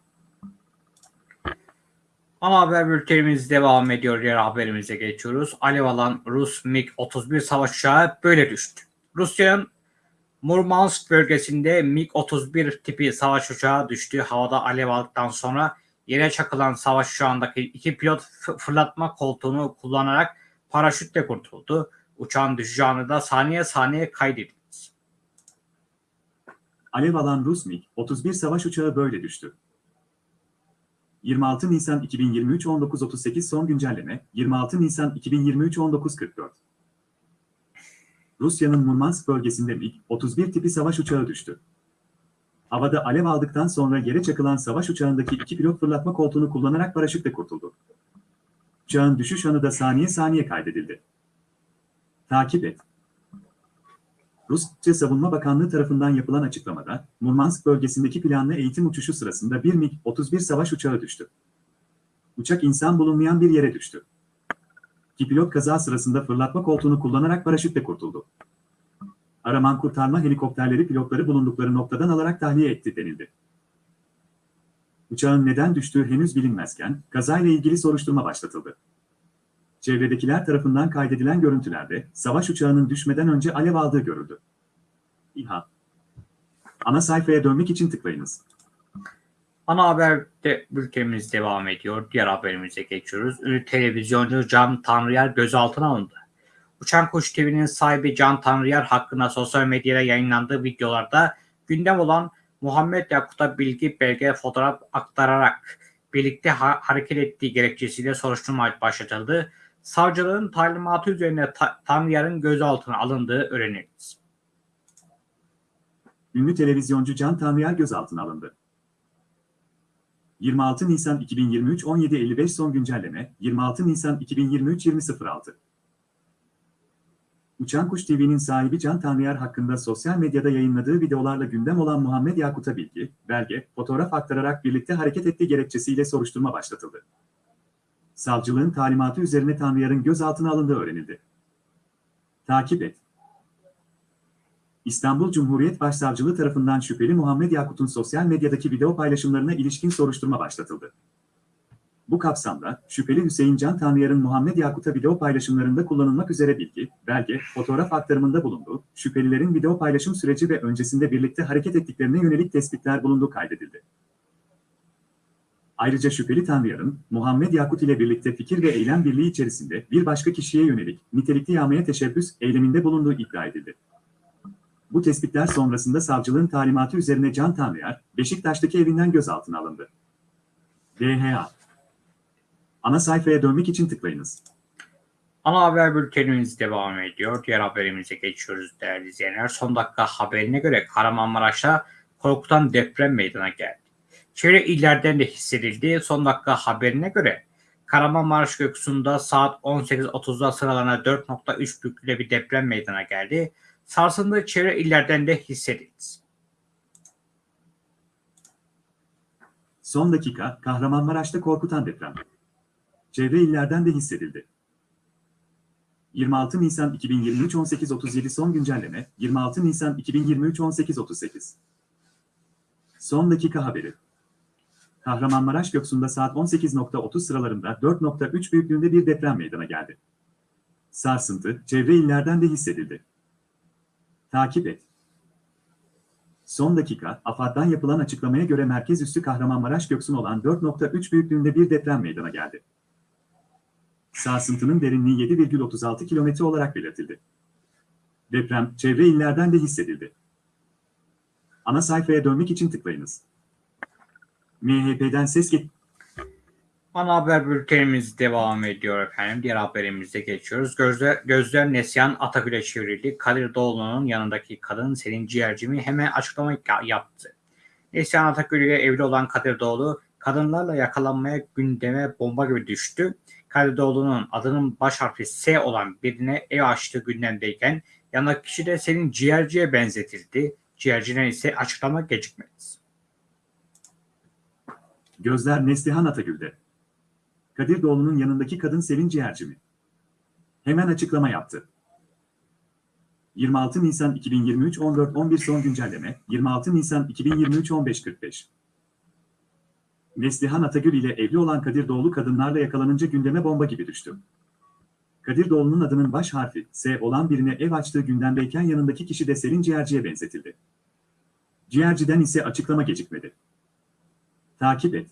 Ana haber bültenimiz devam ediyor. Diğer haberimize geçiyoruz. Alev alan Rus MiG-31 savaş uçağı böyle düştü. Rusya'nın Murmansk bölgesinde MiG-31 tipi savaş uçağı düştü. Havada alev aldıktan sonra yere çakılan savaş uçağındaki iki pilot fırlatma koltuğunu kullanarak paraşütle kurtuldu. Uçağın düşeceği anı da saniye saniye kaydedildi. Alev alan Rus MiG-31 savaş uçağı böyle düştü. 26 Nisan 2023 19.38 son güncelleme 26 Nisan 2023 19.44 Rusya'nın Murmansk bölgesinde MiG-31 tipi savaş uçağı düştü. Havada alev aldıktan sonra yere çakılan savaş uçağındaki iki pilot fırlatma koltuğunu kullanarak paraşütle kurtuldu. Uçağın düşüş anı da saniye saniye kaydedildi. Takip et. Rusya Savunma Bakanlığı tarafından yapılan açıklamada, Murmansk bölgesindeki planlı eğitim uçuşu sırasında bir MiG-31 savaş uçağı düştü. Uçak insan bulunmayan bir yere düştü. İki pilot kaza sırasında fırlatma koltuğunu kullanarak paraşütle kurtuldu. Araman kurtarma helikopterleri pilotları bulundukları noktadan alarak tahliye etti denildi. Uçağın neden düştüğü henüz bilinmezken, kazayla ilgili soruşturma başlatıldı. Çevredekiler tarafından kaydedilen görüntülerde, savaş uçağının düşmeden önce alev aldığı görüldü. İHA Ana sayfaya dönmek için tıklayınız. Ana haberde bültenimiz devam ediyor. Diğer haberimize geçiyoruz. Ünlü televizyoncu Can Tanrıyer gözaltına alındı. Uçan Kuş TV'nin sahibi Can Tanrıyer hakkında sosyal medyada yayınlandığı videolarda gündem olan Muhammed Yakut'a bilgi, belge, fotoğraf aktararak birlikte ha- hareket ettiği gerekçesiyle soruşturma başlatıldı. Savcılığın talimatı üzerine ta- Tanrıyer'in gözaltına alındığı öğrenildi. Ünlü televizyoncu Can Tanrıyer gözaltına alındı. 26 Nisan 2023 17.55 son güncelleme 26 Nisan 2023 20.06 Uçan Kuş TV'nin sahibi Can Tanrıyer hakkında sosyal medyada yayınladığı videolarla gündem olan Muhammed Yakut'a bilgi, belge, fotoğraf aktararak birlikte hareket ettiği gerekçesiyle soruşturma başlatıldı. Savcılığın talimatı üzerine Tanrıyer'in gözaltına alındığı öğrenildi. Takip et. İstanbul Cumhuriyet Başsavcılığı tarafından şüpheli Muhammed Yakut'un sosyal medyadaki video paylaşımlarına ilişkin soruşturma başlatıldı. Bu kapsamda, şüpheli Hüseyin Can Tanrıyar'ın Muhammed Yakut'a video paylaşımlarında kullanılmak üzere bilgi, belge, fotoğraf aktarımında bulunduğu, şüphelilerin video paylaşım süreci ve öncesinde birlikte hareket ettiklerine yönelik tespitler bulunduğu kaydedildi. Ayrıca şüpheli Tanrıyar'ın, Muhammed Yakut ile birlikte fikir ve eylem birliği içerisinde bir başka kişiye yönelik nitelikli yağmaya teşebbüs eyleminde bulunduğu iddia edildi. Bu tespitler sonrasında savcılığın talimatı üzerine Can Tanrıyar, Beşiktaş'taki evinden gözaltına alındı. DHA Ana sayfaya dönmek için tıklayınız. Ana haber bültenimiz devam ediyor. Diğer haberimize geçiyoruz değerli izleyenler. Son dakika haberine göre Kahramanmaraş'ta korkutan deprem meydana geldi. Çevre illerden de hissedildi. Son dakika haberine göre Kahramanmaraş gökyüzünde saat 18.30'da sıralanan 4.3 büyüklüğünde bir deprem meydana geldi. Sarsıntılı çevre illerden de hissedildi. Son dakika Kahramanmaraş'ta korkutan deprem. Çevre illerden de hissedildi. 26 Nisan 2023 18.37 son güncelleme 26 Nisan 2023 18.38 Son dakika haberi. Kahramanmaraş Göksu'nda saat 18.30 sıralarında 4.3 büyüklüğünde bir deprem meydana geldi. Sarsıntı çevre illerden de hissedildi. Takip et. Son dakika, AFAD'dan yapılan açıklamaya göre merkez üssü Kahramanmaraş Göksun olan 4.3 büyüklüğünde bir deprem meydana geldi. Sarsıntının derinliği 7,36 kilometre olarak belirtildi. Deprem, çevre illerden de hissedildi. Ana sayfaya dönmek için tıklayınız. MHP'den ses get... Ana haber bültenimiz devam ediyor efendim. Diğer haberimize geçiyoruz. Gözler, gözler Neslihan Atagül'e çevrildi. Kadir Doğulu'nun yanındaki kadın Selin Ciğercimi hemen açıklama yaptı. Neslihan Atagül ile evli olan Kadir Doğulu kadınlarla yakalanmaya gündeme bomba gibi düştü. Kadir Doğulu'nun adının baş harfi S olan birine ev açtığı gündemdeyken yanındaki kişi de Selin Ciğerci'ye benzetildi. Ciğercine ise açıklama gecikmedi. Gözler Neslihan Atagül'de. Kadir Doğulu'nun yanındaki kadın Selin Ciğerci mi? Hemen açıklama yaptı. 26 Nisan 2023 14.11 son güncelleme 26 Nisan 2023 15.45 Neslihan Atagül ile evli olan Kadir Doğulu kadınlarla yakalanınca gündeme bomba gibi düştü. Kadir Doğulu'nun adının baş harfi S olan birine ev açtığı gündemdeyken yanındaki kişi de Selin Ciğerci'ye benzetildi. Ciğerci'den ise açıklama gecikmedi. Takip et.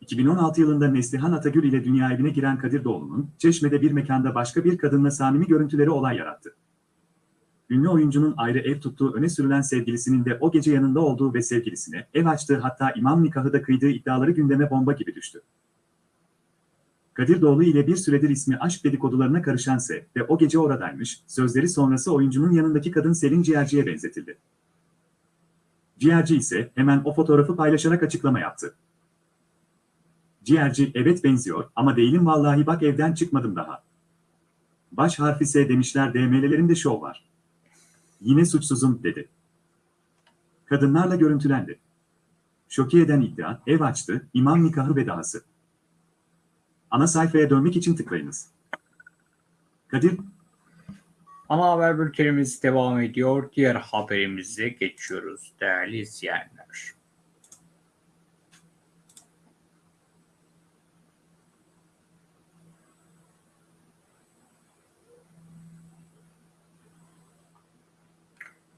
2016 yılında Neslihan Atagül ile dünya evine giren Kadir Doğulu'nun Çeşme'de bir mekanda başka bir kadınla samimi görüntüleri olay yarattı. Ünlü oyuncunun ayrı ev tuttuğu öne sürülen sevgilisinin de o gece yanında olduğu ve sevgilisine ev açtığı hatta imam nikahı da kıydığı iddiaları gündeme bomba gibi düştü. Kadir Doğulu ile bir süredir ismi aşk dedikodularına karışan Se ve o gece oradaymış, sözleri sonrası oyuncunun yanındaki kadın Selin Ciğerci'ye benzetildi. Ciğerci ise hemen o fotoğrafı paylaşarak açıklama yaptı. Ciğerci evet benziyor ama değilim vallahi bak evden çıkmadım daha. Baş harfi S demişler DM'lerinde şov var. Yine suçsuzum dedi. Kadınlarla görüntülendi. Şoke eden iddia, ev açtı, imam nikahı ve dahası. Ana sayfaya dönmek için tıklayınız. Kadir, Ana haber bültenimiz devam ediyor. Diğer haberimize geçiyoruz değerli izleyenler.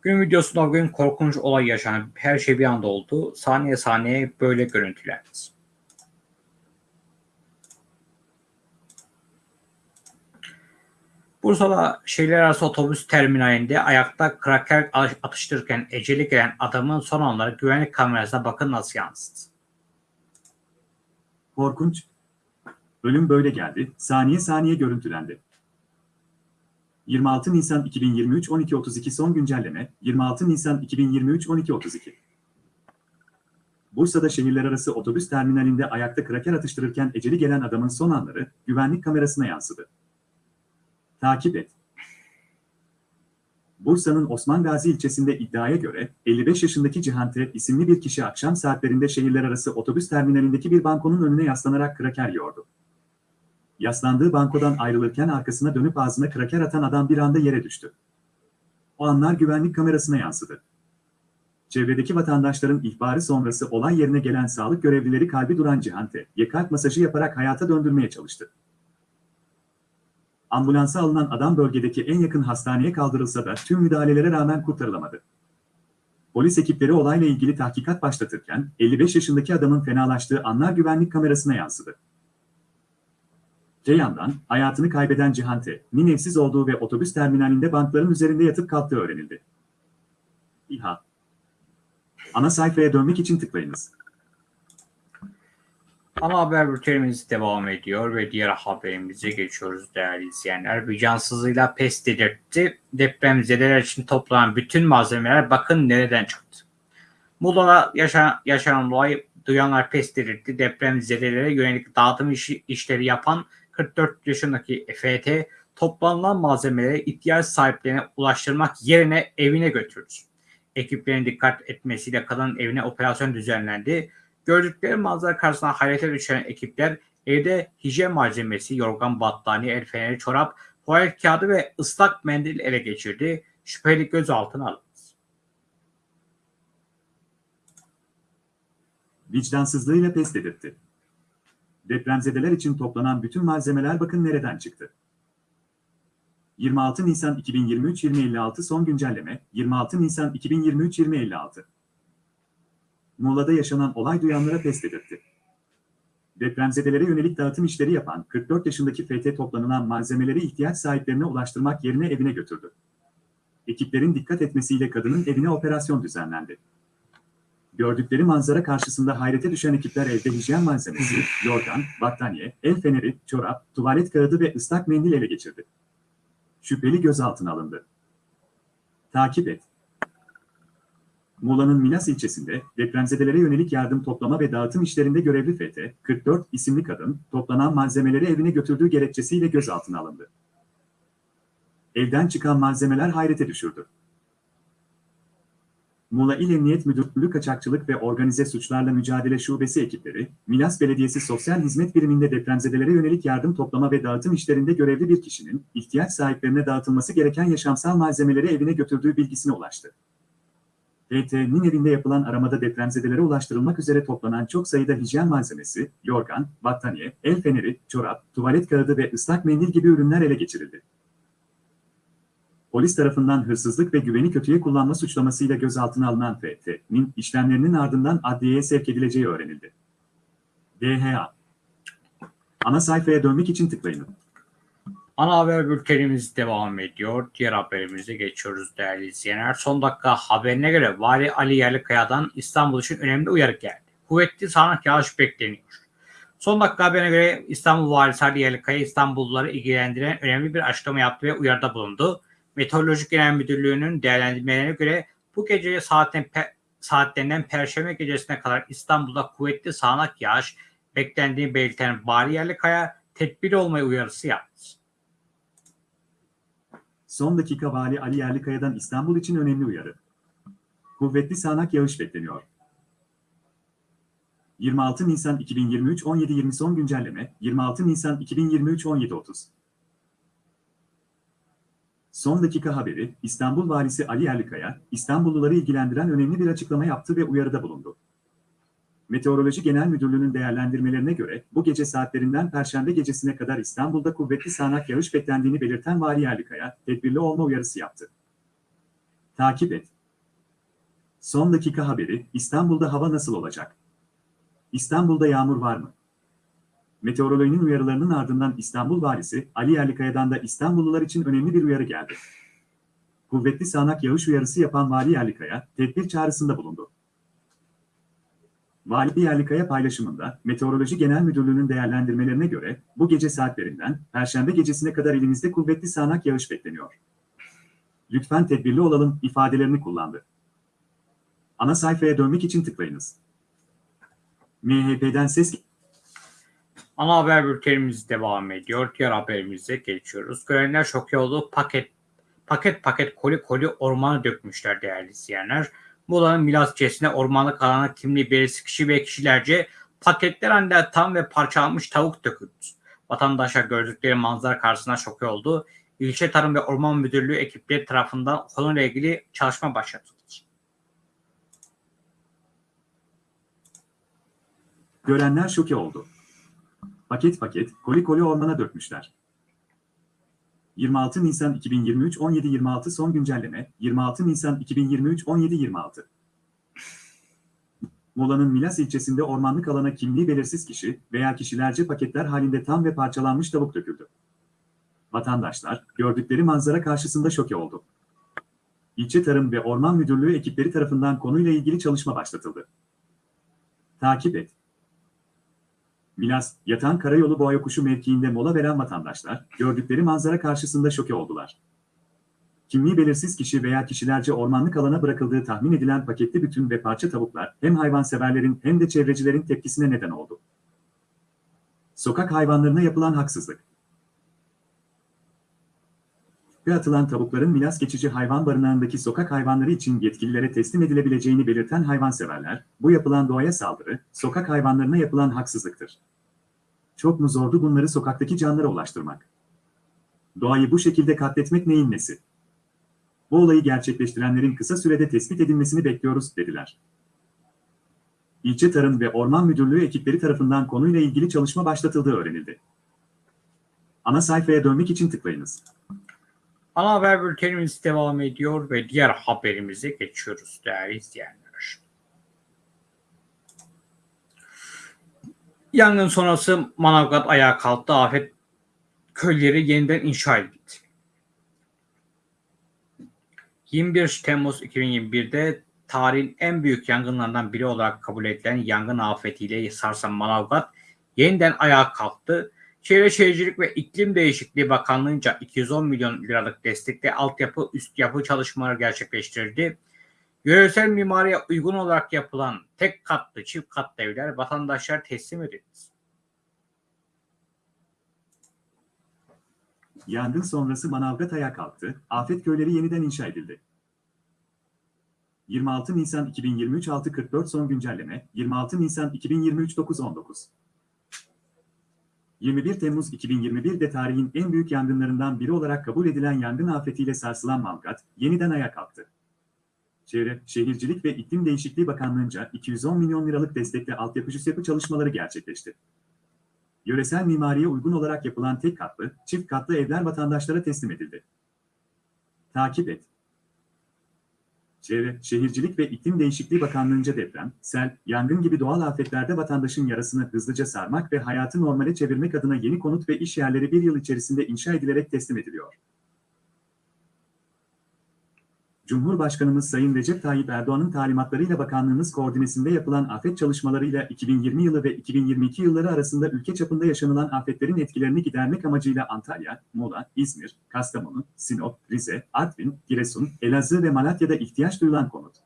Gün videosunda bugün korkunç olay yaşandı. Her şey bir anda oldu. Saniye saniye böyle görüntülendi. Bursa'da şehirler arası otobüs terminalinde ayakta kraker atıştırırken eceli gelen adamın son anları güvenlik kamerasına bakın nasıl yansıdı. korkunç. Ölüm böyle geldi, saniye saniye görüntülendi. 26 Nisan 2023 12.32 son güncelleme 26 Nisan 2023 12.32 Bursa'da şehirler arası otobüs terminalinde ayakta kraker atıştırırken eceli gelen adamın son anları güvenlik kamerasına yansıdı. Takip et. Bursa'nın Osman Gazi ilçesinde iddiaya göre 55 yaşındaki Cihan T. isimli bir kişi akşam saatlerinde şehirler arası otobüs terminalindeki bir bankonun önüne yaslanarak kraker yiyordu. Yaslandığı bankodan ayrılırken arkasına dönüp ağzına kraker atan adam bir anda yere düştü. O anlar güvenlik kamerasına yansıdı. Çevredeki vatandaşların ihbarı sonrası olay yerine gelen sağlık görevlileri kalbi duran Cihan T.'ye kalp masajı yaparak hayata döndürmeye çalıştı. Ambulansa alınan adam bölgedeki en yakın hastaneye kaldırılsa da tüm müdahalelere rağmen kurtarılamadı. Polis ekipleri olayla ilgili tahkikat başlatırken 55 yaşındaki adamın fenalaştığı anlar güvenlik kamerasına yansıdı. Ceyhan'dan hayatını kaybeden Cihan evsiz olduğu ve otobüs terminalinde bankların üzerinde yatıp kalktığı öğrenildi. İHA Ana sayfaya dönmek için tıklayınız. Ana haber bültenimiz devam ediyor ve diğer haberimize geçiyoruz değerli izleyenler. Bir cansızlığıyla pes dedirtti. Depremzedeler için toplanan bütün malzemeler bakın nereden çıktı. Muğla'da yaşanan, yaşanan olay duyanlar pes dedirtti. Depremzedelere yönelik dağıtım işi, işleri yapan 44 yaşındaki EFT toplanılan malzemeleri ihtiyaç sahiplerine ulaştırmak yerine evine götürdü. Ekiplerin dikkat etmesiyle kadının evine operasyon düzenlendi. Gördükleri manzara karşısında hayrete düşen ekipler evde hijyen malzemesi, yorgan, battaniye, el feneri, çorap, tuvalet kağıdı ve ıslak mendil ele geçirdi. Şüpheli gözaltına alındı. Vicdansızlığıyla pes dedirtti. Depremzedeler için toplanan bütün malzemeler bakın nereden çıktı. 26 Nisan 2023-2056 son güncelleme 26 Nisan 2023-2056 Muğla'da yaşanan olay duyanlara pes dedirtti. Depremzedelere yönelik dağıtım işleri yapan 44 yaşındaki FT toplanılan malzemeleri ihtiyaç sahiplerine ulaştırmak yerine evine götürdü. Ekiplerin dikkat etmesiyle kadının evine operasyon düzenlendi. Gördükleri manzara karşısında hayrete düşen ekipler evde hijyen malzemesi, yorgan, battaniye, el feneri, çorap, tuvalet kağıdı ve ıslak mendil ele geçirdi. Şüpheli gözaltına alındı. Takip et. Muğla'nın Milas ilçesinde depremzedelere yönelik yardım toplama ve dağıtım işlerinde görevli FT, 44 isimli kadın, toplanan malzemeleri evine götürdüğü gerekçesiyle gözaltına alındı. Evden çıkan malzemeler hayrete düşürdü. Muğla İl Emniyet Müdürlüğü Kaçakçılık ve Organize Suçlarla Mücadele Şubesi ekipleri, Milas Belediyesi Sosyal Hizmet Biriminde depremzedelere yönelik yardım toplama ve dağıtım işlerinde görevli bir kişinin, ihtiyaç sahiplerine dağıtılması gereken yaşamsal malzemeleri evine götürdüğü bilgisine ulaştı. DT'nin evinde yapılan aramada depremzedelere ulaştırılmak üzere toplanan çok sayıda hijyen malzemesi, yorgan, battaniye, el feneri, çorap, tuvalet kağıdı ve ıslak mendil gibi ürünler ele geçirildi. Polis tarafından hırsızlık ve güveni kötüye kullanma suçlamasıyla gözaltına alınan FT'nin işlemlerinin ardından adliyeye sevk edileceği öğrenildi. DHA Ana sayfaya dönmek için tıklayın. Ana haber bültenimiz devam ediyor. Diğer haberimize geçiyoruz değerli izleyenler. Son dakika haberine göre Vali Ali Yerlikaya'dan İstanbul için önemli uyarı geldi. Kuvvetli sağanak yağış bekleniyor. Son dakika haberine göre İstanbul Valisi Ali Yerlikaya İstanbulluları ilgilendiren önemli bir açıklama yaptı ve uyarıda bulundu. Meteoroloji Genel Müdürlüğü'nün değerlendirmelerine göre bu gece saatten pe saatlerinden Perşembe gecesine kadar İstanbul'da kuvvetli sağanak yağış beklendiğini belirten Vali Yerlikaya tedbirli olmayı uyarısı yaptı. Son dakika Vali Ali Yerlikaya'dan İstanbul için önemli uyarı. Kuvvetli sağanak yağış bekleniyor. 26 Nisan 2023 17.20 son güncelleme 26 Nisan 2023 17.30 Son dakika haberi, İstanbul Valisi Ali Yerlikaya, İstanbulluları ilgilendiren önemli bir açıklama yaptı ve uyarıda bulundu. Meteoroloji Genel Müdürlüğü'nün değerlendirmelerine göre bu gece saatlerinden Perşembe gecesine kadar İstanbul'da kuvvetli sağanak yağış beklendiğini belirten Vali Yerlikaya, tedbirli olma uyarısı yaptı. Takip et. Son dakika haberi, İstanbul'da hava nasıl olacak? İstanbul'da yağmur var mı? Meteorolojinin uyarılarının ardından İstanbul Valisi Ali Yerlikaya'dan da İstanbullular için önemli bir uyarı geldi. Kuvvetli sağanak yağış uyarısı yapan Vali Yerlikaya, tedbir çağrısında bulundu. Vali Yerlikaya paylaşımında, Meteoroloji Genel Müdürlüğü'nün değerlendirmelerine göre, bu gece saatlerinden, Perşembe gecesine kadar ilimizde kuvvetli sağanak yağış bekleniyor. Lütfen tedbirli olalım ifadelerini kullandı. Ana sayfaya dönmek için tıklayınız. MHP'den ses Ana haber bültenimiz devam ediyor. Diğer haberimize geçiyoruz. Görenler şok oldu. Paket paket paket koli koli ormanı dökmüşler değerli izleyenler. Muğla'nın Milas ilçesine ormanlık alana kimliği belirsiz kişi ve kişilerce paketler halinde tam ve parçalanmış tavuk döküldü. Vatandaşlar gördükleri manzara karşısında şok oldu. İlçe Tarım ve Orman Müdürlüğü ekipleri tarafından konuyla ilgili çalışma başlatıldı. Görenler şoke oldu. Paket paket, koli koli ormana dökmüşler. 26 Nisan 2023 17.26 son güncelleme 26 Nisan 2023 17.26 Muğla'nın Milas ilçesinde ormanlık alana kimliği belirsiz kişi veya kişilerce paketler halinde tam ve parçalanmış tavuk döküldü. Vatandaşlar gördükleri manzara karşısında şoke oldu. İlçe Tarım ve Orman Müdürlüğü ekipleri tarafından konuyla ilgili çalışma başlatıldı. Takip et. Milas, Yatan Karayolu Boğayokuşu mevkiinde mola veren vatandaşlar, gördükleri manzara karşısında şoke oldular. Kimliği belirsiz kişi veya kişilerce ormanlık alana bırakıldığı tahmin edilen paketli bütün ve parça tavuklar hem hayvanseverlerin hem de çevrecilerin tepkisine neden oldu. Sokak hayvanlarına yapılan haksızlık. Ve atılan tavukların Milas geçici hayvan barınağındaki sokak hayvanları için yetkililere teslim edilebileceğini belirten hayvanseverler, bu yapılan doğaya saldırı, sokak hayvanlarına yapılan haksızlıktır. Çok mu zordu bunları sokaktaki canlara ulaştırmak? Doğayı bu şekilde katletmek neyin nesi? Bu olayı gerçekleştirenlerin kısa sürede tespit edilmesini bekliyoruz, dediler. İlçe Tarım ve Orman Müdürlüğü ekipleri tarafından konuyla ilgili çalışma başlatıldığı öğrenildi. Ana sayfaya dönmek için tıklayınız. Ana haber bültenimiz devam ediyor ve diğer haberimize geçiyoruz değerli izleyenler. Yangın sonrası Manavgat ayağa kalktı. Afet köyleri yeniden inşa edildi. 21 Temmuz 2021'de tarihin en büyük yangınlarından biri olarak kabul edilen yangın afetiyle sarsan Manavgat yeniden ayağa kalktı. Çevre Şehircilik ve İklim Değişikliği Bakanlığı'nca 210 milyon liralık destekle altyapı üst yapı çalışmaları gerçekleştirildi. Yöresel mimariye uygun olarak yapılan tek katlı çift katlı evler vatandaşlara teslim edildi. Yangın sonrası Manavgat kalktı, afet köyleri yeniden inşa edildi. 26 Nisan 2023 6.44 son güncelleme, 26 Nisan 2023 9.19 21 Temmuz 2021'de tarihin en büyük yangınlarından biri olarak kabul edilen yangın afetiyle sarsılan Manavgat, yeniden ayağa kalktı. Çevre, Şehircilik ve İklim Değişikliği Bakanlığı'nca 210 milyon liralık destekle altyapı yapı çalışmaları gerçekleşti. Yöresel mimariye uygun olarak yapılan tek katlı, çift katlı evler vatandaşlara teslim edildi. Takip et. Çevre, Şehircilik ve İklim Değişikliği Bakanlığı'nca deprem, sel, yangın gibi doğal afetlerde vatandaşın yarasını hızlıca sarmak ve hayatı normale çevirmek adına yeni konut ve iş yerleri bir yıl içerisinde inşa edilerek teslim ediliyor. Cumhurbaşkanımız Sayın Recep Tayyip Erdoğan'ın talimatlarıyla bakanlığımız koordinesinde yapılan afet çalışmalarıyla 2020 yılı ve 2022 yılları arasında ülke çapında yaşanılan afetlerin etkilerini gidermek amacıyla Antalya, Muğla, İzmir, Kastamonu, Sinop, Rize, Artvin, Giresun, Elazığ ve Malatya'da ihtiyaç duyulan konut.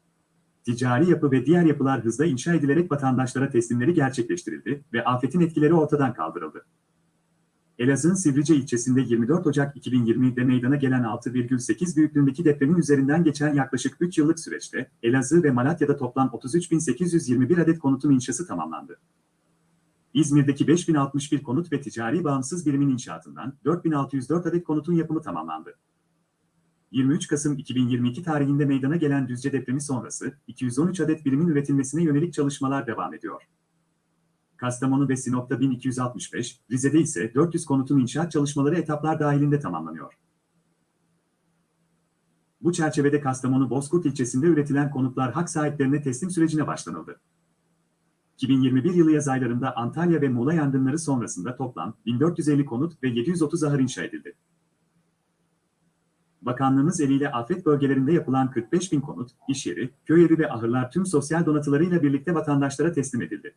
Ticari yapı ve diğer yapılar hızla inşa edilerek vatandaşlara teslimleri gerçekleştirildi ve afetin etkileri ortadan kaldırıldı. Elazığ'ın Sivrice ilçesinde 24 Ocak 2020'de meydana gelen 6,8 büyüklüğündeki depremin üzerinden geçen yaklaşık 3 yıllık süreçte Elazığ ve Malatya'da toplam 33.821 adet konutun inşası tamamlandı. İzmir'deki 5061 konut ve ticari bağımsız birimin inşaatından 4604 adet konutun yapımı tamamlandı. 23 Kasım 2022 tarihinde meydana gelen Düzce depremi sonrası 213 adet birimin üretilmesine yönelik çalışmalar devam ediyor. Kastamonu ve Sinop'ta 1265, Rize'de ise 400 konutun inşaat çalışmaları etaplar dahilinde tamamlanıyor. Bu çerçevede Kastamonu Bozkurt ilçesinde üretilen konutlar hak sahiplerine teslim sürecine başlanıldı. 2021 yılı yaz aylarında Antalya ve Muğla yangınları sonrasında toplam 1450 konut ve 730 ahır inşa edildi. Bakanlığımız eliyle afet bölgelerinde yapılan 45 bin konut, iş yeri, köy evi ve ahırlar tüm sosyal donatılarıyla birlikte vatandaşlara teslim edildi.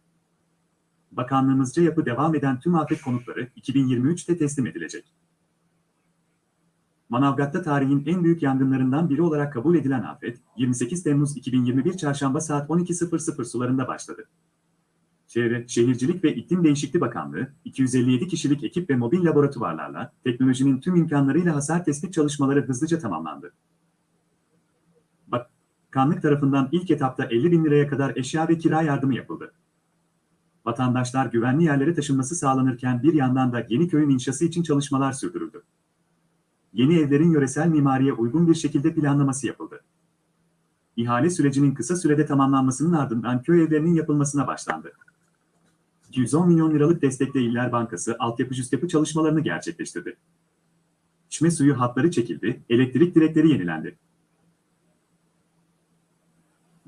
Bakanlığımızca yapı devam eden tüm afet konutları 2023'te teslim edilecek. Manavgat'ta tarihin en büyük yangınlarından biri olarak kabul edilen afet, 28 Temmuz 2021 Çarşamba saat 12.00 sularında başladı. Çevre, Şehircilik ve İklim Değişikliği Bakanlığı, 257 kişilik ekip ve mobil laboratuvarlarla teknolojinin tüm imkanlarıyla hasar tespit çalışmaları hızlıca tamamlandı. Bakanlık tarafından ilk etapta 50 bin liraya kadar eşya ve kira yardımı yapıldı vatandaşlar güvenli yerlere taşınması sağlanırken bir yandan da yeni köyün inşası için çalışmalar sürdürüldü. Yeni evlerin yöresel mimariye uygun bir şekilde planlaması yapıldı. İhale sürecinin kısa sürede tamamlanmasının ardından köy evlerinin yapılmasına başlandı. 210 milyon liralık destekle İller Bankası altyapı yapı çalışmalarını gerçekleştirdi. İçme suyu hatları çekildi, elektrik direkleri yenilendi.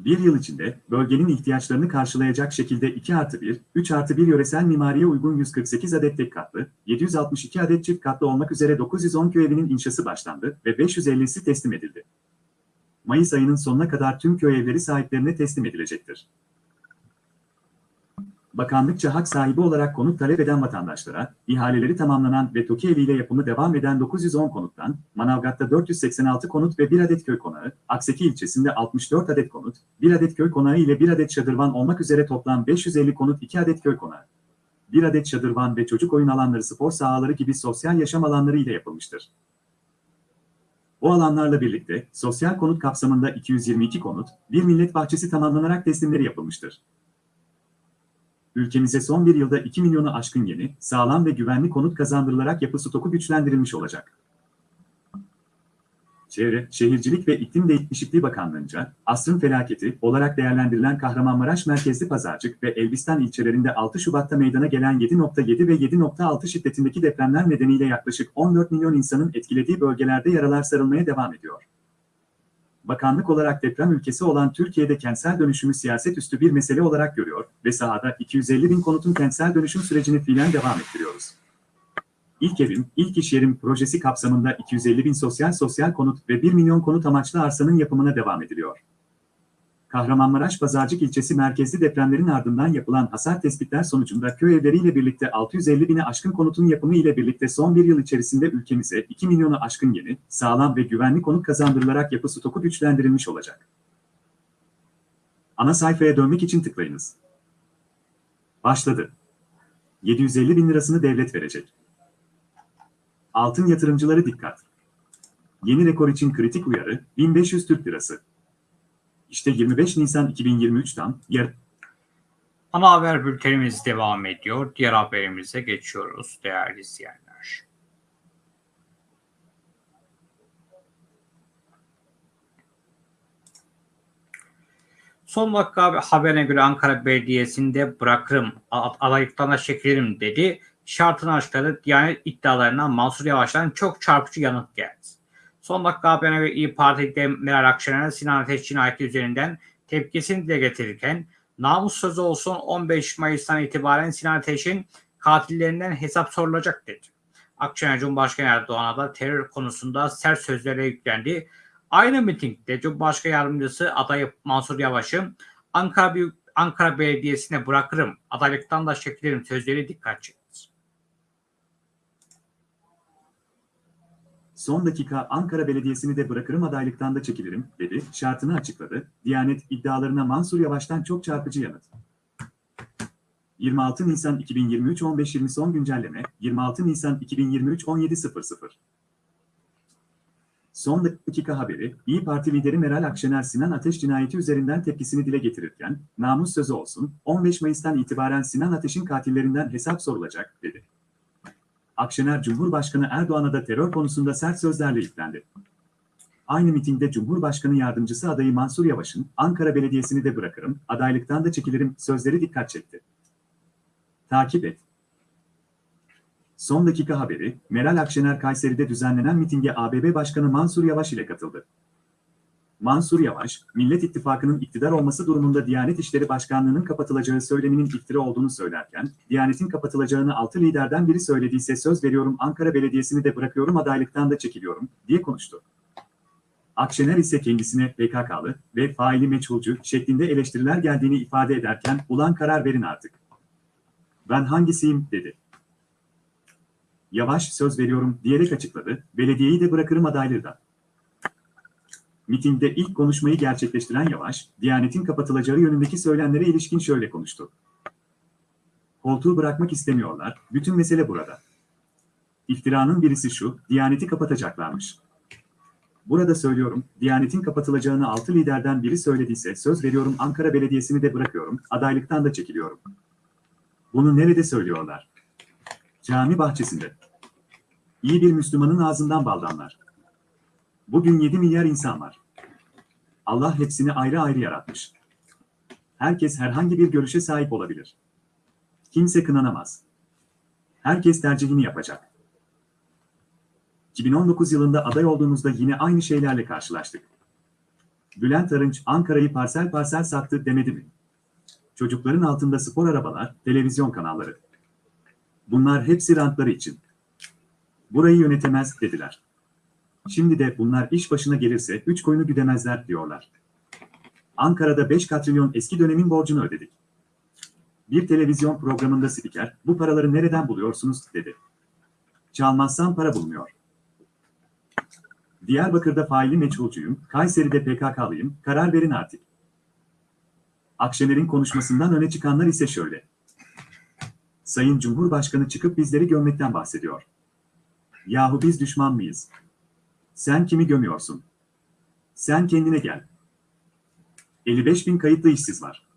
Bir yıl içinde bölgenin ihtiyaçlarını karşılayacak şekilde 2 artı 1, 3 artı 1 yöresel mimariye uygun 148 adet tek katlı, 762 adet çift katlı olmak üzere 910 köy evinin inşası başlandı ve 550'si teslim edildi. Mayıs ayının sonuna kadar tüm köy evleri sahiplerine teslim edilecektir. Bakanlıkça hak sahibi olarak konut talep eden vatandaşlara, ihaleleri tamamlanan ve TOKİ eviyle yapımı devam eden 910 konuttan, Manavgat'ta 486 konut ve 1 adet köy konağı, Akseki ilçesinde 64 adet konut, 1 adet köy konağı ile 1 adet şadırvan olmak üzere toplam 550 konut 2 adet köy konağı. 1 adet şadırvan ve çocuk oyun alanları spor sahaları gibi sosyal yaşam alanları ile yapılmıştır. O alanlarla birlikte sosyal konut kapsamında 222 konut, bir millet bahçesi tamamlanarak teslimleri yapılmıştır. Ülkemize son bir yılda 2 milyonu aşkın yeni, sağlam ve güvenli konut kazandırılarak yapı stoku güçlendirilmiş olacak. Çevre, Şehircilik ve İklim Değişikliği Bakanlığı'nca asrın felaketi olarak değerlendirilen Kahramanmaraş merkezli Pazarcık ve Elbistan ilçelerinde 6 Şubat'ta meydana gelen 7.7 ve 7.6 şiddetindeki depremler nedeniyle yaklaşık 14 milyon insanın etkilediği bölgelerde yaralar sarılmaya devam ediyor. Bakanlık olarak deprem ülkesi olan Türkiye'de kentsel dönüşümü siyaset üstü bir mesele olarak görüyor ve sahada 250 bin konutun kentsel dönüşüm sürecini fiilen devam ettiriyoruz. İlk evim, ilk iş yerim projesi kapsamında 250 bin sosyal sosyal konut ve 1 milyon konut amaçlı arsanın yapımına devam ediliyor. Kahramanmaraş Pazarcık ilçesi merkezli depremlerin ardından yapılan hasar tespitler sonucunda köy evleriyle birlikte 650 bini aşkın konutun yapımı ile birlikte son bir yıl içerisinde ülkemize 2 milyonu aşkın yeni, sağlam ve güvenli konut kazandırılarak yapı stoku güçlendirilmiş olacak. Ana sayfaya dönmek için tıklayınız. Başladı. 750 bin lirasını devlet verecek. Altın yatırımcıları dikkat. Yeni rekor için kritik uyarı 1500 Türk Lirası. İşte 25 Nisan 2023'ten yer Ana haber bültenimiz devam ediyor. Diğer haberimize geçiyoruz değerli izleyenler. Son dakika haberine göre Ankara Belediyesi'nde bırakırım, adaylıktan çekilirim dedi. Şartını açıkladı. Diyanet iddialarına Mansur Yavaş'tan çok çarpıcı yanıt geldi. Son dakika haberine göre İyi Parti'de Meral Akşener Sinan Ateş cinayeti üzerinden tepkisini dile getirirken namus sözü olsun 15 Mayıs'tan itibaren Sinan Ateş'in katillerinden hesap sorulacak dedi. Akşener Cumhurbaşkanı Erdoğan'a da terör konusunda sert sözlere yüklendi. Aynı mitingde Cumhurbaşkanı Yardımcısı adayı Mansur Yavaş'ın Ankara, Büyük, Ankara Belediyesi'ne bırakırım, adaylıktan da çekilirim sözleri dikkat çekti. Son dakika Ankara Belediyesi'ni de bırakırım adaylıktan da çekilirim, dedi, şartını açıkladı. Diyanet iddialarına Mansur Yavaş'tan çok çarpıcı yanıt. 26 Nisan 2023 15.20 son güncelleme, 26 Nisan 2023 17.00 Son dakika haberi, İyi Parti lideri Meral Akşener Sinan Ateş cinayeti üzerinden tepkisini dile getirirken, namus sözü olsun, 15 Mayıs'tan itibaren Sinan Ateş'in katillerinden hesap sorulacak, dedi. Akşener Cumhurbaşkanı Erdoğan'a da terör konusunda sert sözlerle yüklendi. Aynı mitingde Cumhurbaşkanı Yardımcısı adayı Mansur Yavaş'ın Ankara Belediyesi'ni de bırakırım, adaylıktan da çekilirim sözleri dikkat çekti. Takip et. Son dakika haberi, Meral Akşener Kayseri'de düzenlenen mitinge ABB Başkanı Mansur Yavaş ile katıldı. Mansur Yavaş, Millet İttifakı'nın iktidar olması durumunda Diyanet İşleri Başkanlığı'nın kapatılacağı söyleminin iftira olduğunu söylerken, Diyanet'in kapatılacağını altı liderden biri söylediyse söz veriyorum Ankara Belediyesi'ni de bırakıyorum adaylıktan da çekiliyorum, diye konuştu. Akşener ise kendisine PKK'lı ve faili meçhulcu şeklinde eleştiriler geldiğini ifade ederken ulan karar verin artık. Ben hangisiyim dedi. Yavaş söz veriyorum diyerek açıkladı, belediyeyi de bırakırım adaylığı da. Mitingde ilk konuşmayı gerçekleştiren Yavaş, Diyanet'in kapatılacağı yönündeki söylemlere ilişkin şöyle konuştu. Koltuğu bırakmak istemiyorlar, bütün mesele burada. İftiranın birisi şu, Diyanet'i kapatacaklarmış. Burada söylüyorum, Diyanet'in kapatılacağını altı liderden biri söylediyse söz veriyorum Ankara Belediyesi'ni de bırakıyorum, adaylıktan da çekiliyorum. Bunu nerede söylüyorlar? Cami bahçesinde. İyi bir Müslümanın ağzından baldanlar. Bugün 7 milyar insan var. Allah hepsini ayrı ayrı yaratmış. Herkes herhangi bir görüşe sahip olabilir. Kimse kınanamaz. Herkes tercihini yapacak. 2019 yılında aday olduğumuzda yine aynı şeylerle karşılaştık. Bülent Arınç Ankara'yı parsel parsel sattı demedi mi? Çocukların altında spor arabalar, televizyon kanalları. Bunlar hepsi rantları için. Burayı yönetemez dediler. Şimdi de bunlar iş başına gelirse 3 koyunu güdemezler diyorlar. Ankara'da 5 katrilyon eski dönemin borcunu ödedik. Bir televizyon programında spiker, bu paraları nereden buluyorsunuz dedi. Çalmazsam para bulmuyor. Diyarbakır'da faili meçhulcuyum, Kayseri'de PKK'lıyım, karar verin artık. Akşener'in konuşmasından öne çıkanlar ise şöyle. Sayın Cumhurbaşkanı çıkıp bizleri gömmekten bahsediyor. Yahu biz düşman mıyız? Sen kimi gömüyorsun? Sen kendine gel. 55 bin kayıtlı işsiz var.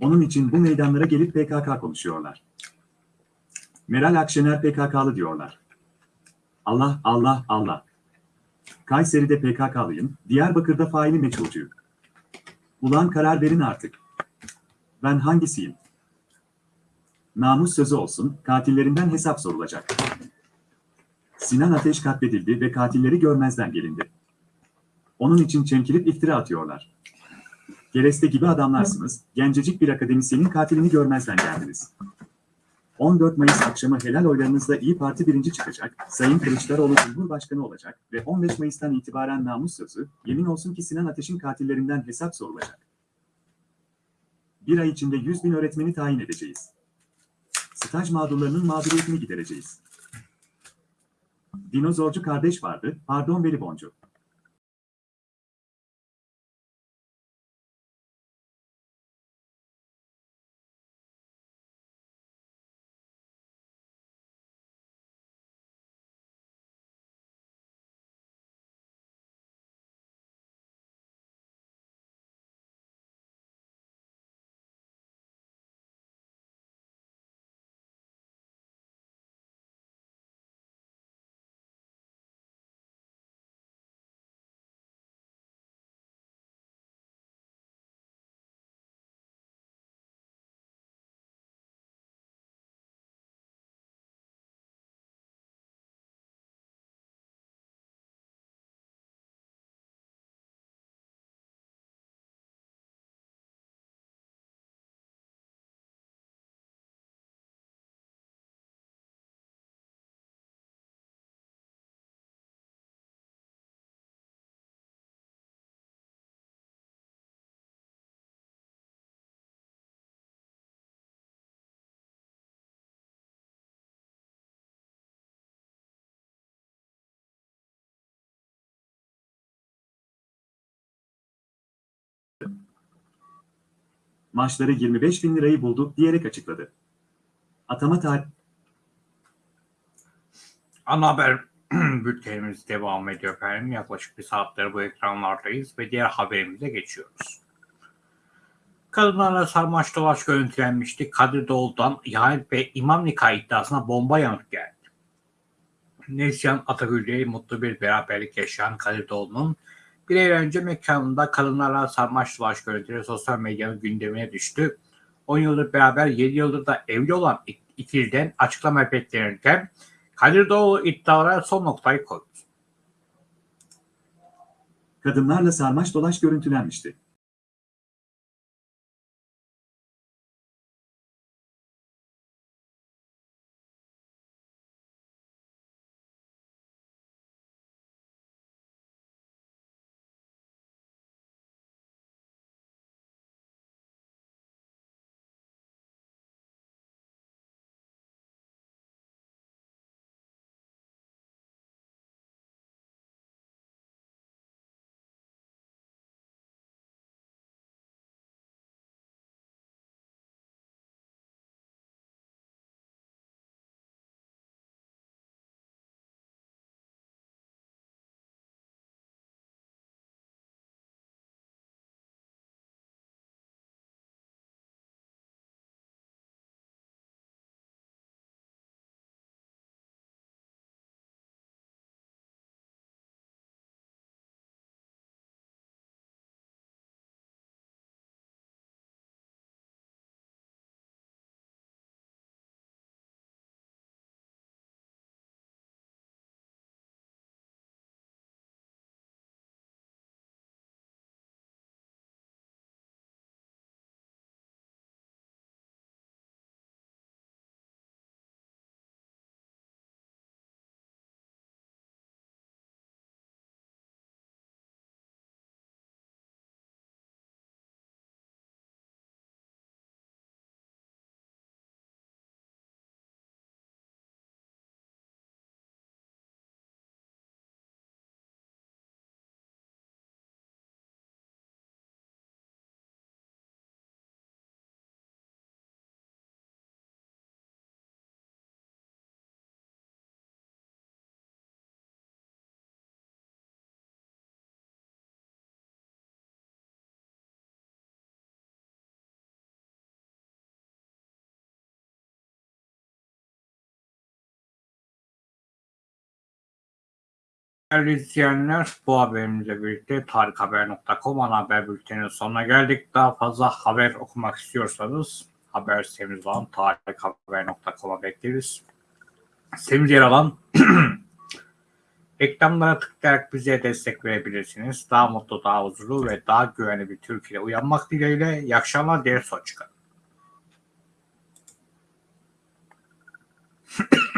Onun için bu meydanlara gelip PKK konuşuyorlar. Meral Akşener PKK'lı diyorlar. Allah, Allah, Allah. Kayseri'de PKK'lıyım, Diyarbakır'da faili meçhulcuyum. Ulan karar verin artık. Ben hangisiyim? Namus sözü olsun, katillerinden hesap sorulacak. Sinan Ateş katledildi ve katilleri görmezden gelindi. Onun için çemkirip iftira atıyorlar. Gereste gibi adamlarsınız, gencecik bir akademisyenin katilini görmezden geldiniz. 14 Mayıs akşamı helal oylarınızla İyi Parti birinci çıkacak, Sayın Kılıçdaroğlu Cumhurbaşkanı olacak ve 15 Mayıs'tan itibaren namus sözü, yemin olsun ki Sinan Ateş'in katillerinden hesap sorulacak. Bir ay içinde 100 bin öğretmeni tayin edeceğiz. Staj mağdurlarının mağduriyetini gidereceğiz. Dinozorcu kardeş vardı, pardon veli boncu. Maaşları 25 bin lirayı buldu diyerek açıkladı. Atama tarih Ana haber bültenimiz devam ediyor efendim. Yaklaşık bir saattir bu ekranlardayız ve diğer haberimize geçiyoruz. Kadınlarla sarmaş dolaş görüntülenmişti. Kadir Doğulu'dan ihanet ve imam nikah iddiasına bomba yanıt geldi. Neslihan Atagül'le mutlu bir beraberlik yaşayan Kadir Doğulu'nun bir ay önce mekanında kadınlarla sarmaş dolaş görüntüleri sosyal medyanın gündemine düştü. 10 yıldır beraber 7 yıldır da evli olan ikiliden açıklama beklenirken Kadir Doğulu iddialara son noktayı koydu. kadınlarla sarmaş dolaş görüntülenmişti. Değerli izleyenler bu haberimizle birlikte tarikhaber.com ana haber bülteninin sonuna geldik. Daha fazla haber okumak istiyorsanız haber sitemiz olan tarikhaber.com'a bekleriz. Sitemiz yer alan reklamlara tıklayarak bize destek verebilirsiniz. Daha mutlu, daha huzurlu ve daha güvenli bir Türkiye uyanmak dileğiyle. İyi akşamlar, ders hoşçakalın.